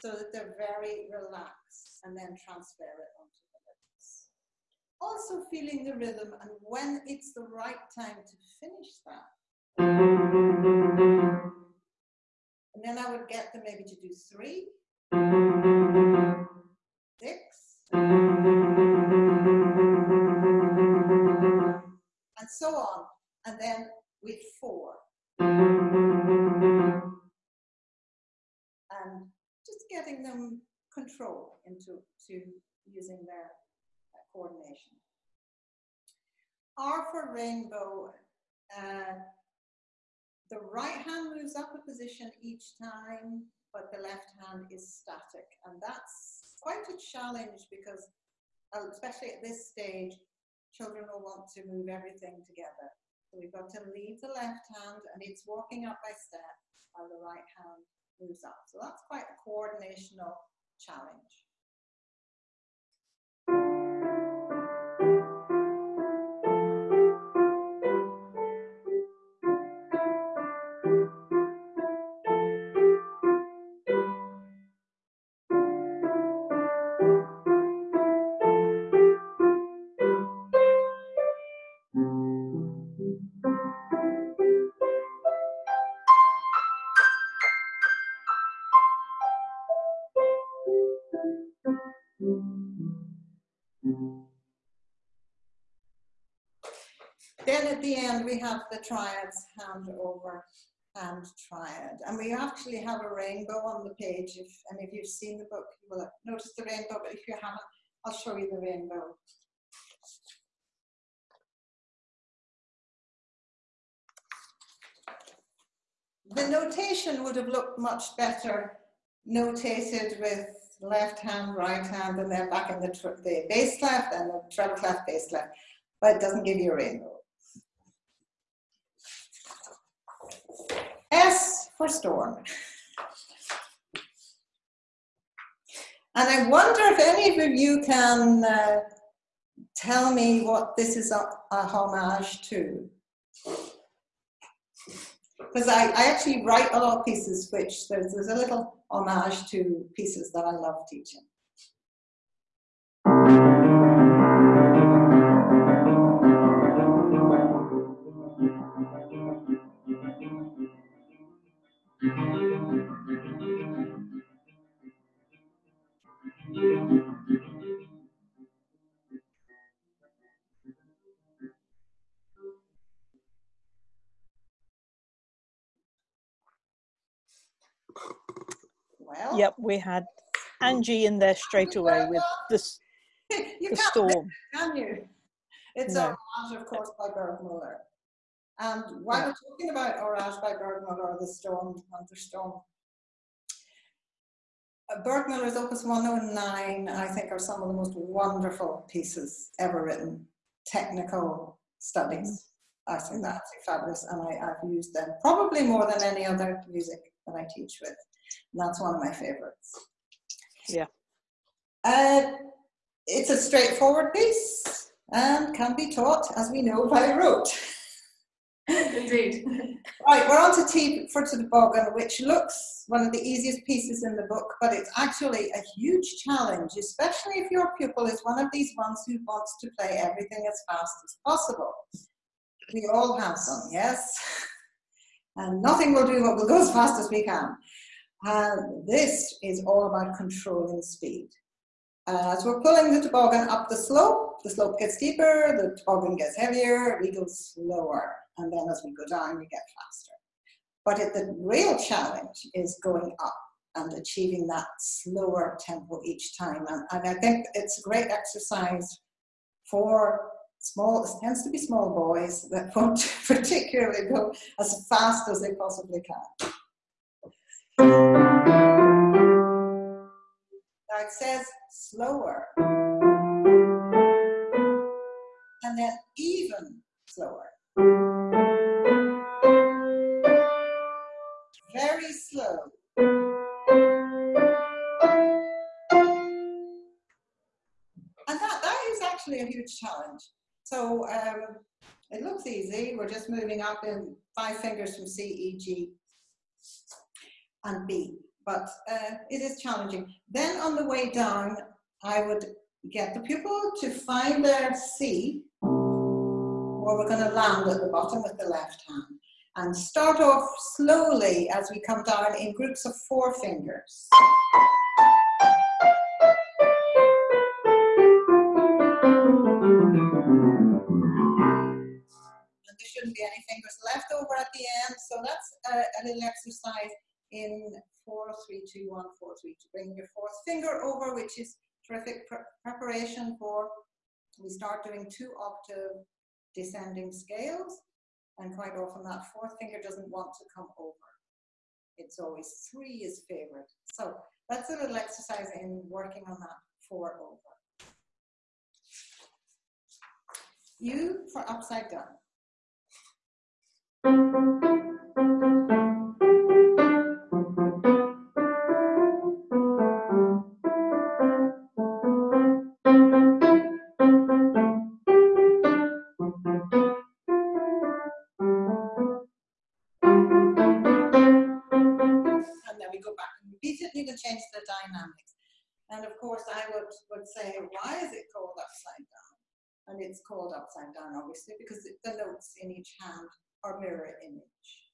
so that they're very relaxed and then transfer it onto the lips. Also feeling the rhythm and when it's the right time to finish that. And then I would get them maybe to do three, six, and so on. And then with four. Getting them control into to using their uh, coordination. R for rainbow, uh, the right hand moves up a position each time, but the left hand is static. And that's quite a challenge because, uh, especially at this stage, children will want to move everything together. So we've got to leave the left hand and it's walking up by step while the right hand So that's quite a coordinational challenge. We have the triads hand over hand triad. And we actually have a rainbow on the page. If any of you have seen the book, you will notice the rainbow, but if you haven't, I'll show you the rainbow. The notation would have looked much better notated with left hand, right hand, and then back in the, the bass clef and the treble clef, bass clef, but it doesn't give you a rainbow. S for storm. And I wonder if any of you can uh, tell me what this is a, a homage to. Because I, I, actually write a lot of pieces which there's, there's a little homage to pieces that I love teaching. Well, yep, we had Angie in there straight away with this the storm. can you? It's No. Orage, of course, by Burgmüller. And while Yeah. we're talking about Orage by Burgmüller, the storm, Thunderstorm, uh, Burgmüller's Opus 109, I think, are some of the most wonderful pieces ever written. Technical studies. I think that's fabulous, and I, I've used them probably more than any other music that I teach with. And that's one of my favorites. Yeah. Uh, it's a straightforward piece and can be taught, as we know, by rote. Indeed. Right, we're on to T for the Toboggan, which looks one of the easiest pieces in the book, but it's actually a huge challenge, especially if your pupil is one of these ones who wants to play everything as fast as possible. We all have some, yes? And nothing will do what will go as fast as we can. And this is all about controlling speed. Uh, as we're pulling the toboggan up the slope, the slope gets steeper, the toboggan gets heavier, we go slower, and then as we go down, we get faster. But it, the real challenge is going up and achieving that slower tempo each time. And, and I think it's a great exercise for small, it tends to be small boys that won't particularly go as fast as they possibly can. Now it says slower. And then even slower. Very slow. And that, that is actually a huge challenge. So um, it looks easy. We're just moving up in five fingers from C, E, G, and B. But uh, it is challenging. Then on the way down, I would get the pupil to find their C, where we're going to land at the bottom with the left hand, and start off slowly as we come down in groups of four fingers. And there shouldn't be any fingers left over at the end. So that's a, a little exercise in four, three, two, one, four, three to bring your fourth finger over, which is terrific pre preparation for, we start doing two octave descending scales. And quite often that fourth finger doesn't want to come over. It's always three is favorite. So that's a little exercise in working on that four over. U for upside down. And then we go back and you can change the dynamics. And of course, I would, would say, why is it called upside down? And it's called upside down, obviously, because the notes in each hand are mirror image.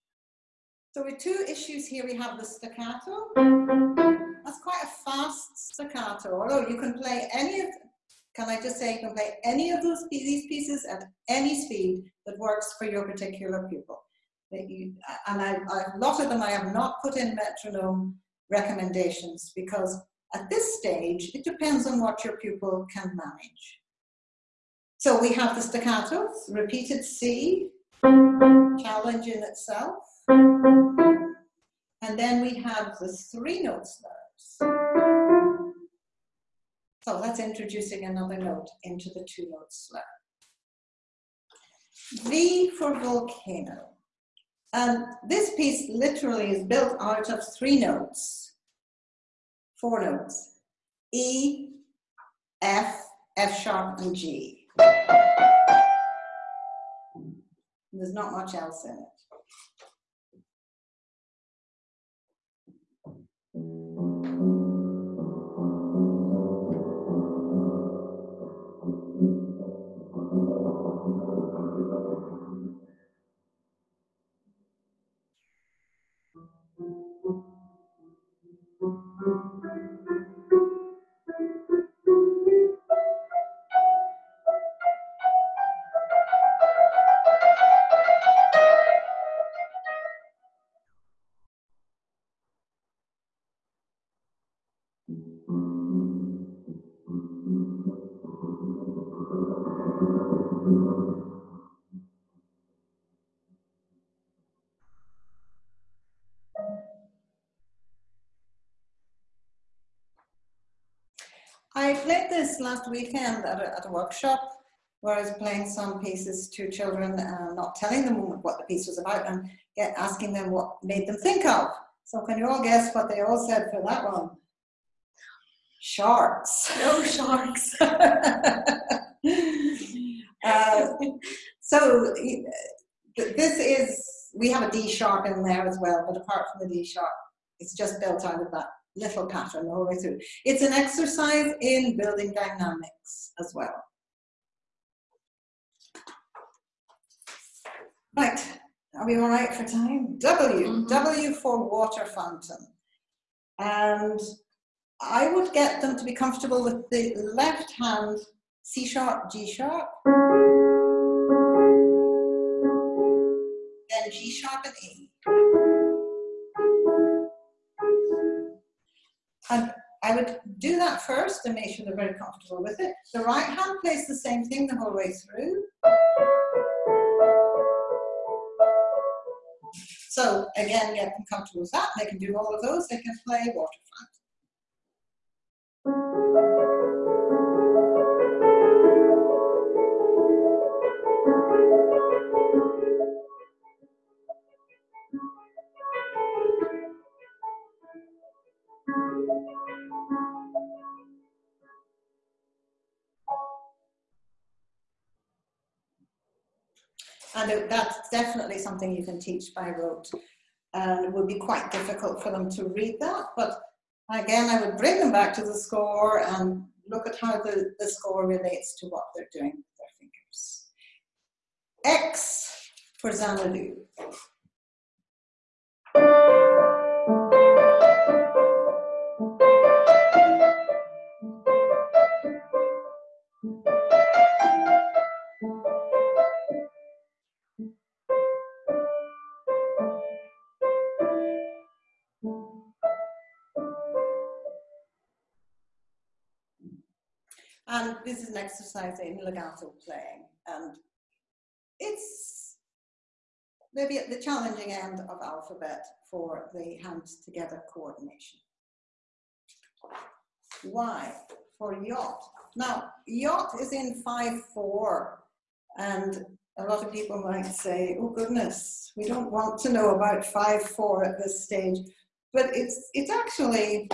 So with two issues here, we have the staccato. That's quite a fast staccato, although you can play any of, can I just say, you can play any of those these pieces at any speed that works for your particular pupil you, and I, a lot of them I have not put in metronome recommendations because at this stage, it depends on what your pupil can manage. So we have the staccatos, repeated C, challenge in itself. And then we have the three note slurs. So that's introducing another note into the two note slur. V for volcano. And this piece literally is built out of three notes, four notes, E, F, F sharp, and G. There's not much else in it. I played this last weekend at a, at a workshop where I was playing some pieces to children and not telling them what the piece was about and get, asking them what made them think of. So can you all guess what they all said for that one? Sharks. No sharks. uh, so this is, we have a D sharp in there as well, but apart from the D sharp, it's just built out of that little pattern all the whole way through. It's an exercise in building dynamics as well. Right, are we all right for time? W, mm -hmm. W for water fountain. And I would get them to be comfortable with the left hand C sharp, G sharp, then G sharp and E. And I would do that first and make sure they're very comfortable with it. The right hand plays the same thing the whole way through. So again, get them comfortable with that. They can do all of those. They can play waterfront. And that's definitely something you can teach by rote. And it would be quite difficult for them to read that, but again, I would bring them back to the score and look at how the, the score relates to what they're doing with their fingers. X for Xanadu. This is an exercise in legato playing. And it's maybe at the challenging end of alphabet for the hands together coordination. Y for yacht. Now, yacht is in 5-4 and a lot of people might say, oh goodness, we don't want to know about 5-4 at this stage, but it's, it actually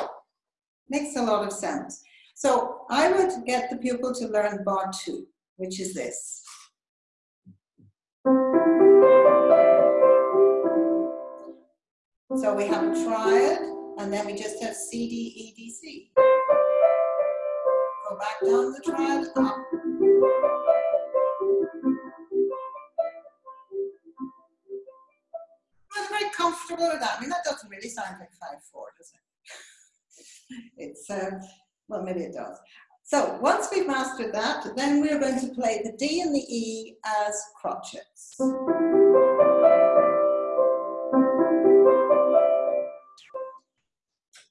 makes a lot of sense. So I would get the pupil to learn bar two, which is this. So we have a triad, and then we just have C, D, E, D, C. Go back down the triad, up. I'm very comfortable with that. I mean, that doesn't really sound like 5-4, does it? it's, uh, well, maybe it does. So once we've mastered that, then we're going to play the D and the E as crotchets.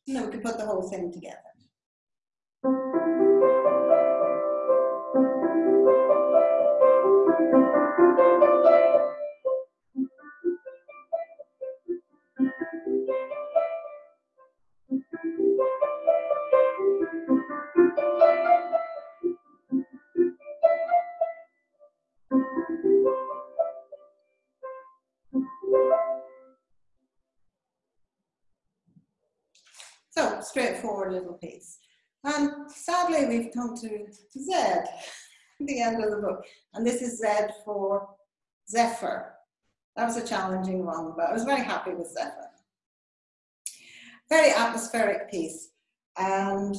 Then we can put the whole thing together. We've to Z, the end of the book. And this is Z for Zephyr. That was a challenging one, but I was very happy with Zephyr. Very atmospheric piece. And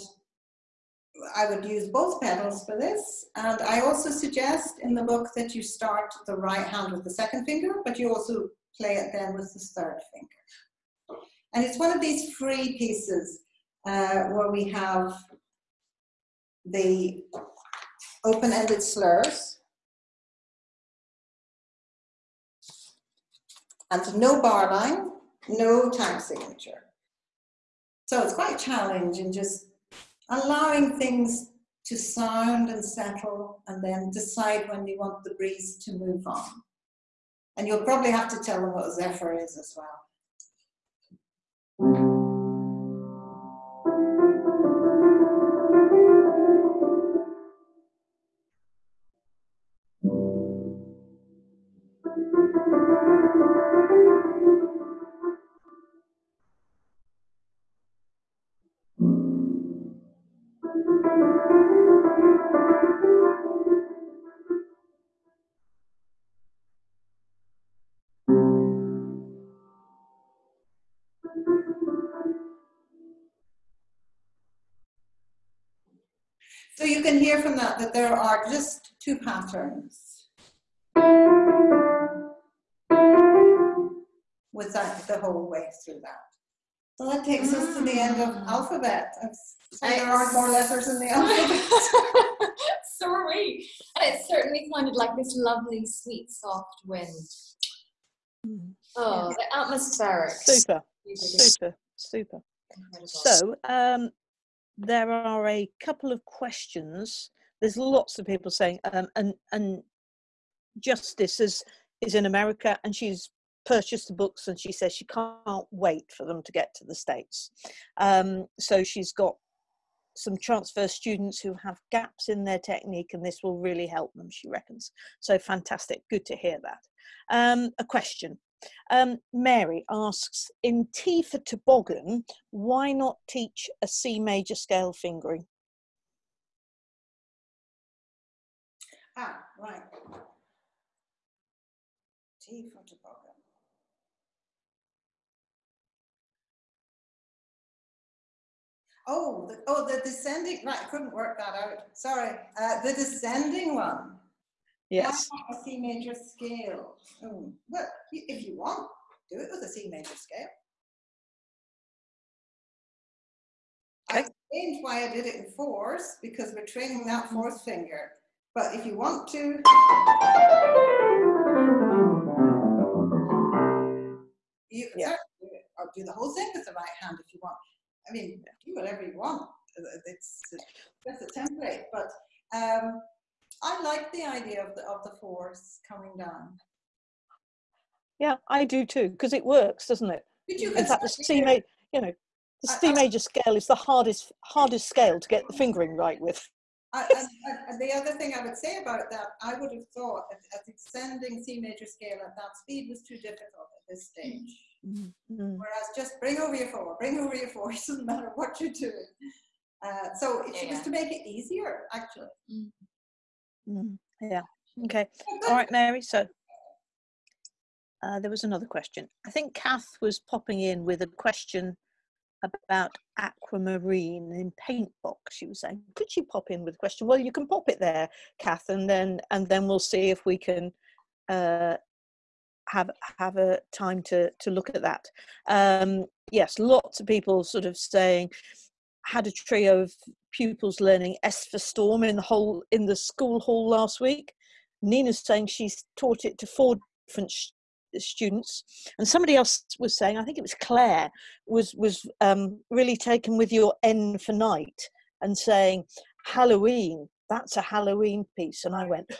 I would use both pedals for this. And I also suggest in the book that you start the right hand with the second finger, but you also play it then with the third finger. And it's one of these free pieces uh, where we have the open-ended slurs and no bar line, no time signature. So it's quite a challenge in just allowing things to sound and settle and then decide when you want the breeze to move on. And you'll probably have to tell them what Zephyr is as well. Can hear from that that there are just two patterns. With that the whole way through that. So that takes us to the end of mm. alphabet. So there aren't more letters in the alphabet. Sorry. And it certainly sounded like this lovely, sweet, soft wind. Mm. Oh, the atmospheric. Super, super, super. So, um, there are a couple of questions. There's lots of people saying, um, and and Justice is is in America, and she's purchased the books, and she says she can't wait for them to get to the states. Um, so she's got some transfer students who have gaps in their technique, and this will really help them. She reckons. So fantastic. Good to hear that. Um, a question. Um, Mary asks, in T for toboggan, why not teach a C major scale fingering? Ah, right. T for toboggan. Oh, the, oh, the descending, right, I couldn't work that out. Sorry. Uh, the descending one. Yes. a C major scale. Oh, well, if you want, do it with a C major scale. Okay. I explained why I did it in fours because we're training that fourth finger. But if you want to, you can yeah. do it, or do the whole thing with the right hand if you want. I mean, do whatever you want. It's just a template, but um, I like the idea of the of the force coming down. Yeah, I do too, because it works, doesn't it? In fact, the C major, you know, the C major scale is the hardest hardest scale to get the fingering right with. I, and, and, the other thing I would say about that, I would have thought that extending C major scale at that speed was too difficult at this stage. Mm -hmm. Whereas just bring over your four, bring over your four, it doesn't matter what you're doing. Uh, so it yeah. was to make it easier, actually. Mm. Mm, yeah. Okay. All right, Mary. So uh, there was another question. I think Kath was popping in with a question about aquamarine in paint box. She was saying, could you pop in with a question? Well, you can pop it there, Kath, and then and then we'll see if we can uh, have have a time to to look at that. Um, yes, lots of people sort of saying had a trio of pupils learning S for Storm in the whole in the school hall last week. Nina's saying she's taught it to four different students, and somebody else was saying, I think it was Claire, was was um, really taken with your N for night and saying Halloween. That's a Halloween piece, and I went,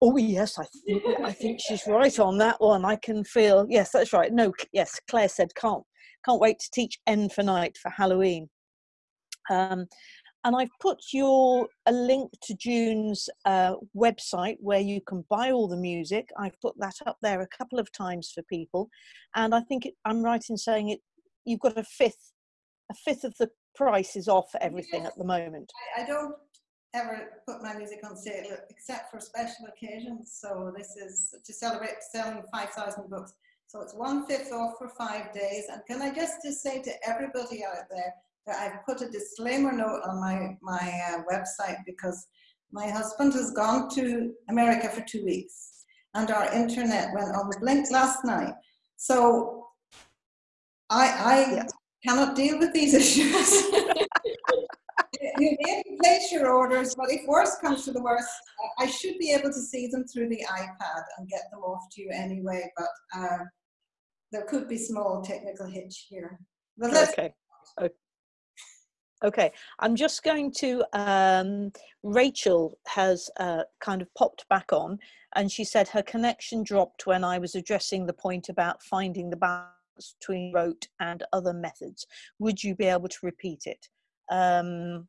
oh yes, I think I think she's right on that one. I can feel yes, that's right. No, yes, Claire said can't can't wait to teach N for night for Halloween. Um, and I've put your a link to June's uh, website where you can buy all the music. I've put that up there a couple of times for people, and I think it, I'm right in saying it. You've got a fifth, a fifth of the price is off everything yes. at the moment. I, I, don't ever put my music on sale except for special occasions. So this is to celebrate selling 5,000 books. So it's one fifth off for five days. And can I just, just say to everybody out there, I've put a disclaimer note on my, my uh, website because my husband has gone to America for two weeks and our internet went on the blink last night. So I, I cannot deal with these issues. you may place your orders, but if worse comes to the worst, I should be able to see them through the iPad and get them off to you anyway, but uh, there could be small technical hitch here. But okay. okay. Okay, I'm just going to, um, Rachel has uh, kind of popped back on and she said her connection dropped when I was addressing the point about finding the balance between rote and other methods. Would you be able to repeat it? Um,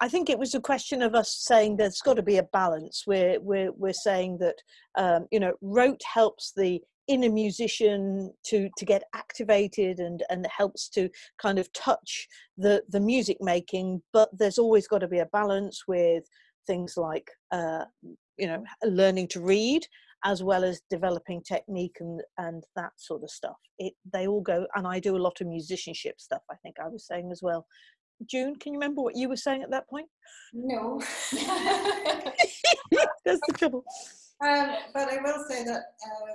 I think it was a question of us saying there's got to be a balance. We're, we're, we're saying that, um, you know, rote helps the inner musician to to get activated and and helps to kind of touch the the music making but there's always got to be a balance with things like uh, you know learning to read as well as developing technique and and that sort of stuff it they all go and i do a lot of musicianship stuff i think i was saying as well June, can you remember what you were saying at that point? No. That's the trouble. Um, but I will say that uh,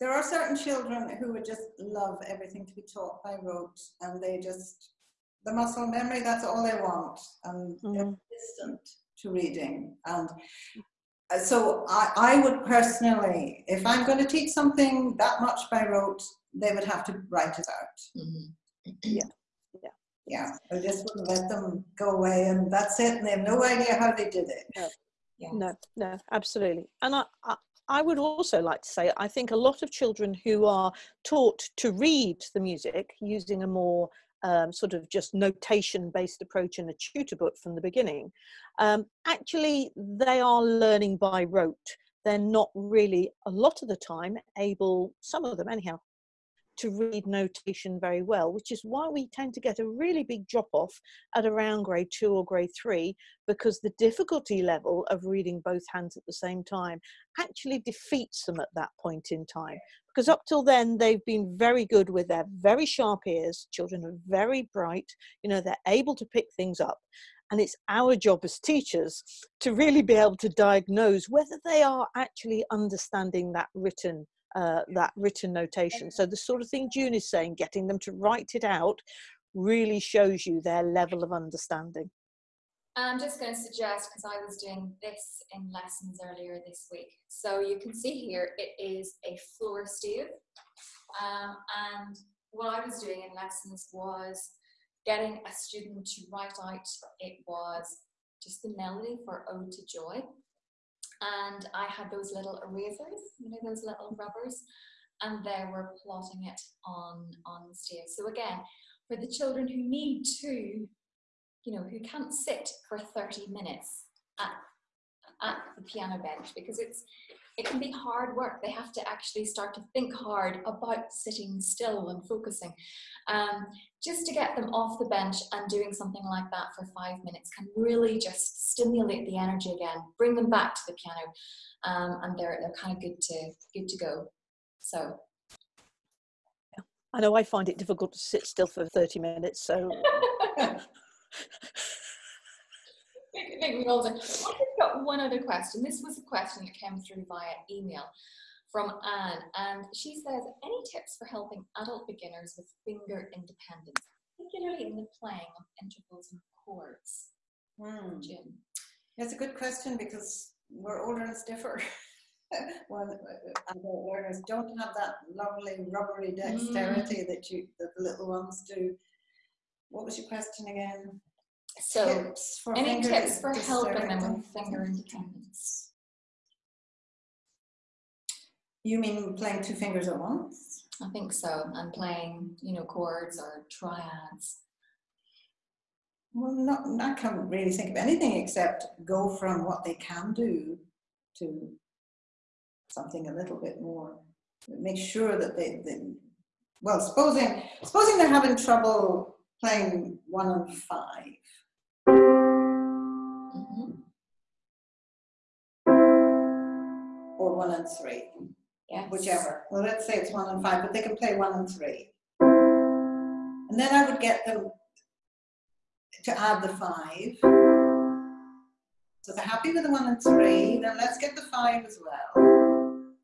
there are certain children who would just love everything to be taught by rote and they just, the muscle memory, that's all they want. And mm. they're resistant to reading. And uh, so I, I would personally, if I'm going to teach something that much by rote, they would have to write it out. Mm-hmm. Yeah. Yeah. Yeah. I just wouldn't let them go away and that's it. And they have no idea how they did it. No, yeah. no, no absolutely. And I, I, I would also like to say, I think a lot of children who are taught to read the music using a more um, sort of just notation based approach in a tutor book from the beginning, um, actually they are learning by rote. They're not really, a lot of the time, able, some of them anyhow, to read notation very well, which is why we tend to get a really big drop off at around grade two or grade three, because the difficulty level of reading both hands at the same time actually defeats them at that point in time. Because up till then, they've been very good with their very sharp ears. Children are very bright, you know, they're able to pick things up. And it's our job as teachers to really be able to diagnose whether they are actually understanding that written uh, that written notation. So the sort of thing June is saying, getting them to write it out really shows you their level of understanding. I'm just going to suggest, because I was doing this in lessons earlier this week. So you can see here, it is a floor stave. Um, and what I was doing in lessons was getting a student to write out, it was just the melody for Ode to Joy and I had those little erasers, you know, those little rubbers, and they were plotting it on, on the stage. So again, for the children who need to, you know, who can't sit for 30 minutes at, at the piano bench because it's it can be hard work. They have to actually start to think hard about sitting still and focusing. Um, just to get them off the bench and doing something like that for five minutes can really just stimulate the energy again, bring them back to the piano, um, and they're they're kind of good to good to go. So. I know I find it difficult to sit still for 30 minutes, so make me older. I've got one other question. This was a question that came through via email from Anne, and she says, any tips for helping adult beginners with finger independence, particularly in the playing of intervals and chords? Hmm. Jim. It's a good question because where all learners differ. when adult learners don't have that lovely rubbery dexterity mm. that you that the little ones do. What was your question again? So, tips any tips for helping them with finger independence? You mean playing two fingers at once? I think so, and playing, you know, chords or triads. Well, not, I can't really think of anything except go from what they can do to something a little bit more. Make sure that they, they well, supposing, supposing they're having trouble playing one and five, or one and three, yes. whichever. Well, let's say it's one and five, but they can play one and three. And then I would get them to add the five. So they're happy with the one and three, then let's get the five as well.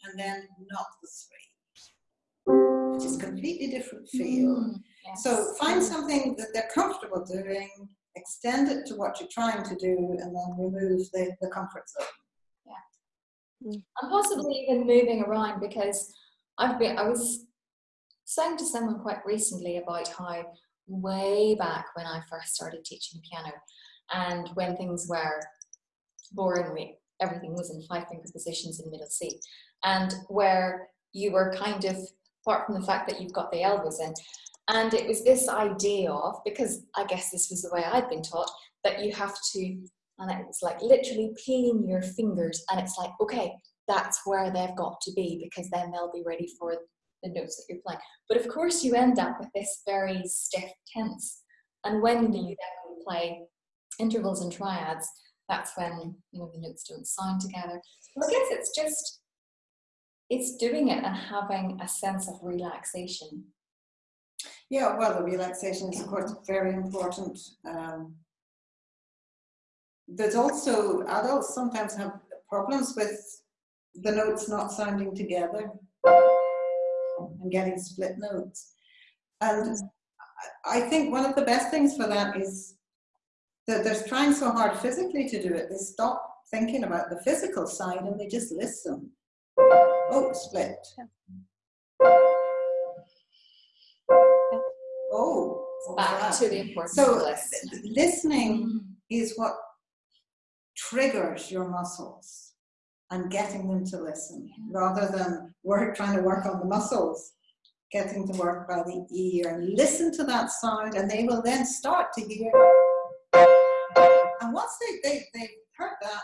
And then not the three, which is completely different feel. Mm, yes. So find something that they're comfortable doing, extend it to what you're trying to do, and then remove the, the comfort zone. Mm. and possibly even moving around because I've been, I was saying to someone quite recently about how way back when I first started teaching piano and when things were boring me, everything was in five finger positions in middle C and where you were kind of apart from the fact that you've got the elbows in and it was this idea of because I guess this was the way I'd been taught that you have to and it's like literally peeling your fingers and it's like okay that's where they've got to be because then they'll be ready for the notes that you're playing. But of course you end up with this very stiff tense. And when you then play intervals and triads that's when you know the notes don't sound together. I guess it's just it's doing it and having a sense of relaxation. Yeah, well, the relaxation is of course very important. Um, there's also adults sometimes have problems with the notes not sounding together and getting split notes. And I think one of the best things for that is that they're trying so hard physically to do it, they stop thinking about the physical side and they just listen. Oh, split. Oh, back to the importance so of listening. listening is what triggers your muscles and getting them to listen rather than work trying to work on the muscles getting to work by the ear and listen to that sound and they will then start to hear and once they, they, they've heard that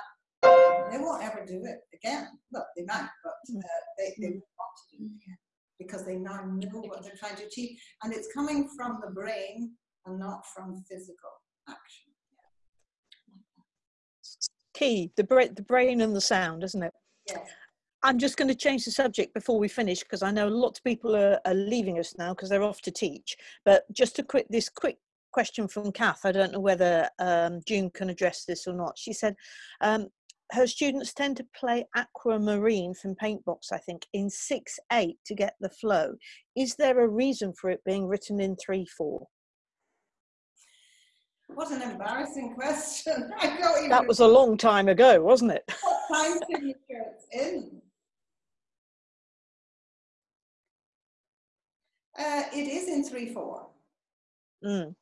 they won't ever do it again. Well they might but uh, they, they won't want to do it again because they now know what they're trying to achieve. And it's coming from the brain and not from physical action Key, the, bra- the brain and the sound, isn't it? yes I'm just going to change the subject before we finish because I know lots of people are, are leaving us now because they're off to teach. But just a quick, this quick question from Kath. I don't know whether um, June can address this or not. She said um, her students tend to play aquamarine from Paintbox, I think, in six eight to get the flow. Is there a reason for it being written in three four? What an embarrassing question. I don't even That was a long time ago, wasn't it? what time signature it's in. Uh, it is in 3 4. Mm,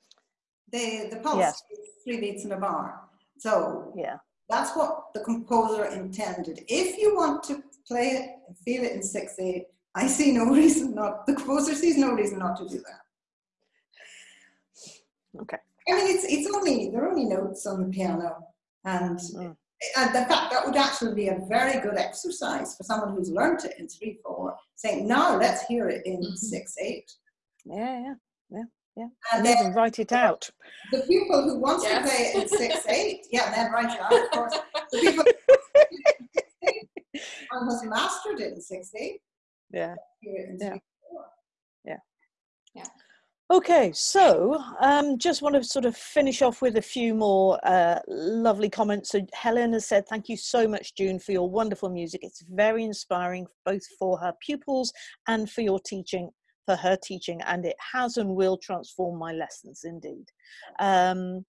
The, the pulse Yes. is three beats in a bar. So yeah. that's what the composer intended. If you want to play it and feel it in 6 8, I see no reason not, the composer sees no reason not to do that. Okay. I mean, it's, it's only, there are only notes on the piano. And, Mm. and in fact, that would actually be a very good exercise for someone who's learnt it in 3 4, saying, now let's hear it in Mhm. 6 8. Yeah, yeah, yeah, yeah. And And then even write it out. the people who want Yes. to play it in 6 8, yeah, then write it out, of course. The people and has mastered it in 6 8, Yeah. hear it in Yeah. 3 4. Okay, so um, just want to sort of finish off with a few more uh, lovely comments. So Helen has said, "Thank you so much, June, for your wonderful music. It's very inspiring, both for her pupils and for your teaching, for her teaching, and it has and will transform my lessons indeed." Um,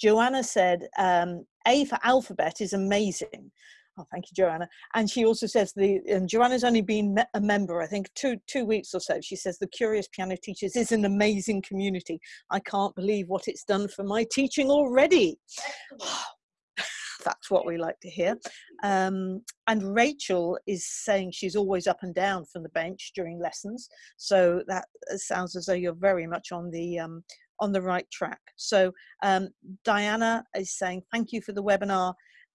Joanna said, um, "A for alphabet is amazing." Oh, thank you, Joanna. And she also says the and Joanna's only been a member, I think, two two weeks or so. She says the Curious Piano Teachers is an amazing community. I can't believe what it's done for my teaching already. That's what we like to hear. Um, and Rachel is saying she's always up and down from the bench during lessons. So that uh, sounds as though you're very much on the um, on the right track. So um, Diana is saying thank you for the webinar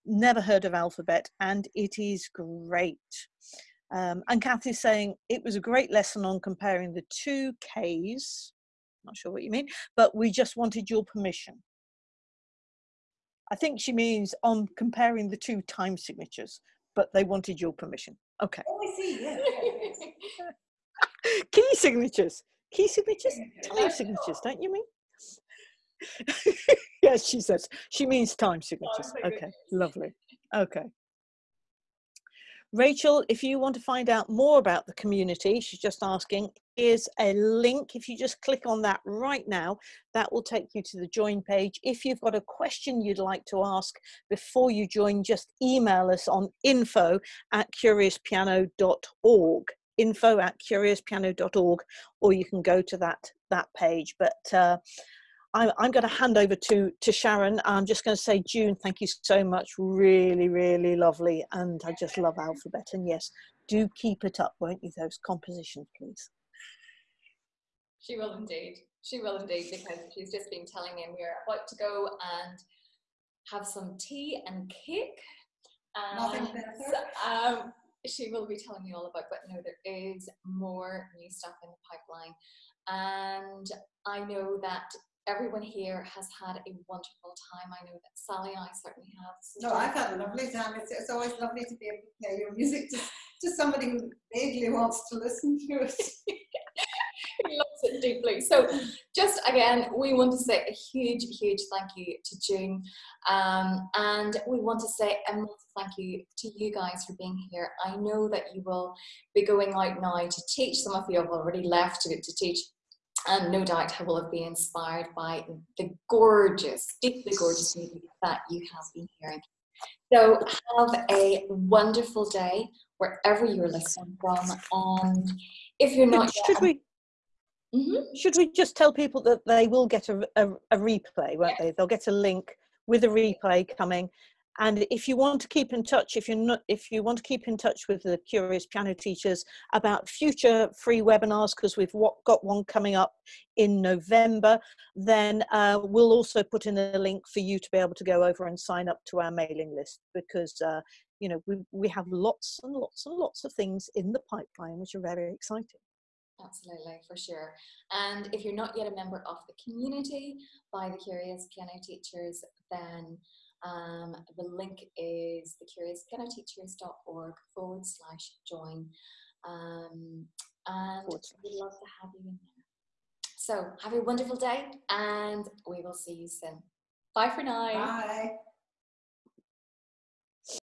never heard of alphabet and it is great. Um, and kathy's saying it was a great lesson on comparing the two k's. Not sure what you mean but we just wanted your permission. I think she means on comparing the two time signatures but they wanted your permission. Okay. Oh, I see, yeah. key signatures. Key signatures? Time signatures don't you mean yes she says. She means time signatures. Okay lovely. Okay. Rachel if you want to find out more about the community she's just asking is a link. If you just click on that right now that will take you to the join page. If you've got a question you'd like to ask before you join just email us on info at curiouspiano.org info at curiouspiano.org or you can go to that that page. But uh, I'm, I'm going to hand over to to Sharon. I'm just going to say, June, thank you so much. Really, really lovely, and I just love alphabet. And yes, do keep it up, won't you? Those compositions, please. She will indeed. She will indeed because she's just been telling me we're about to go and have some tea and cake. Nothing better. um, she will be telling me all about, but no, there is more new stuff in the pipeline. And I know that everyone here has had a wonderful time. I know that Sally and I certainly have. No, I've had a lovely time. It's, it's always lovely to be able to play your music to, to somebody who vaguely wants to listen to it. He loves it deeply. So, just again, we want to say a huge, huge thank you to June, um, and we want to say a massive thank you to you guys for being here. I know that you will be going out now to teach. Some of you have already left to, to teach and no doubt I will have been inspired by the gorgeous, deeply gorgeous music that you have been hearing. So have a wonderful day wherever you're listening from. And if you're not should we mm-hmm. should we just tell people that they will get a, a, a replay, won't they? They'll get a link with a replay coming and if you want to keep in touch if you're not if you want to keep in touch with the curious piano teachers about future free webinars because we've got one coming up in november then uh, we'll also put in a link for you to be able to go over and sign up to our mailing list because uh, you know we, we have lots and lots and lots of things in the pipeline which are very exciting Absolutely, for sure. And if you're not yet a member of the community by the Curious Piano Teachers, then um, the link is thecuriouspianoteachers.org forward slash join. Um, and we'd love to have you in there. So have a wonderful day and we will see you soon. Bye for now. Bye.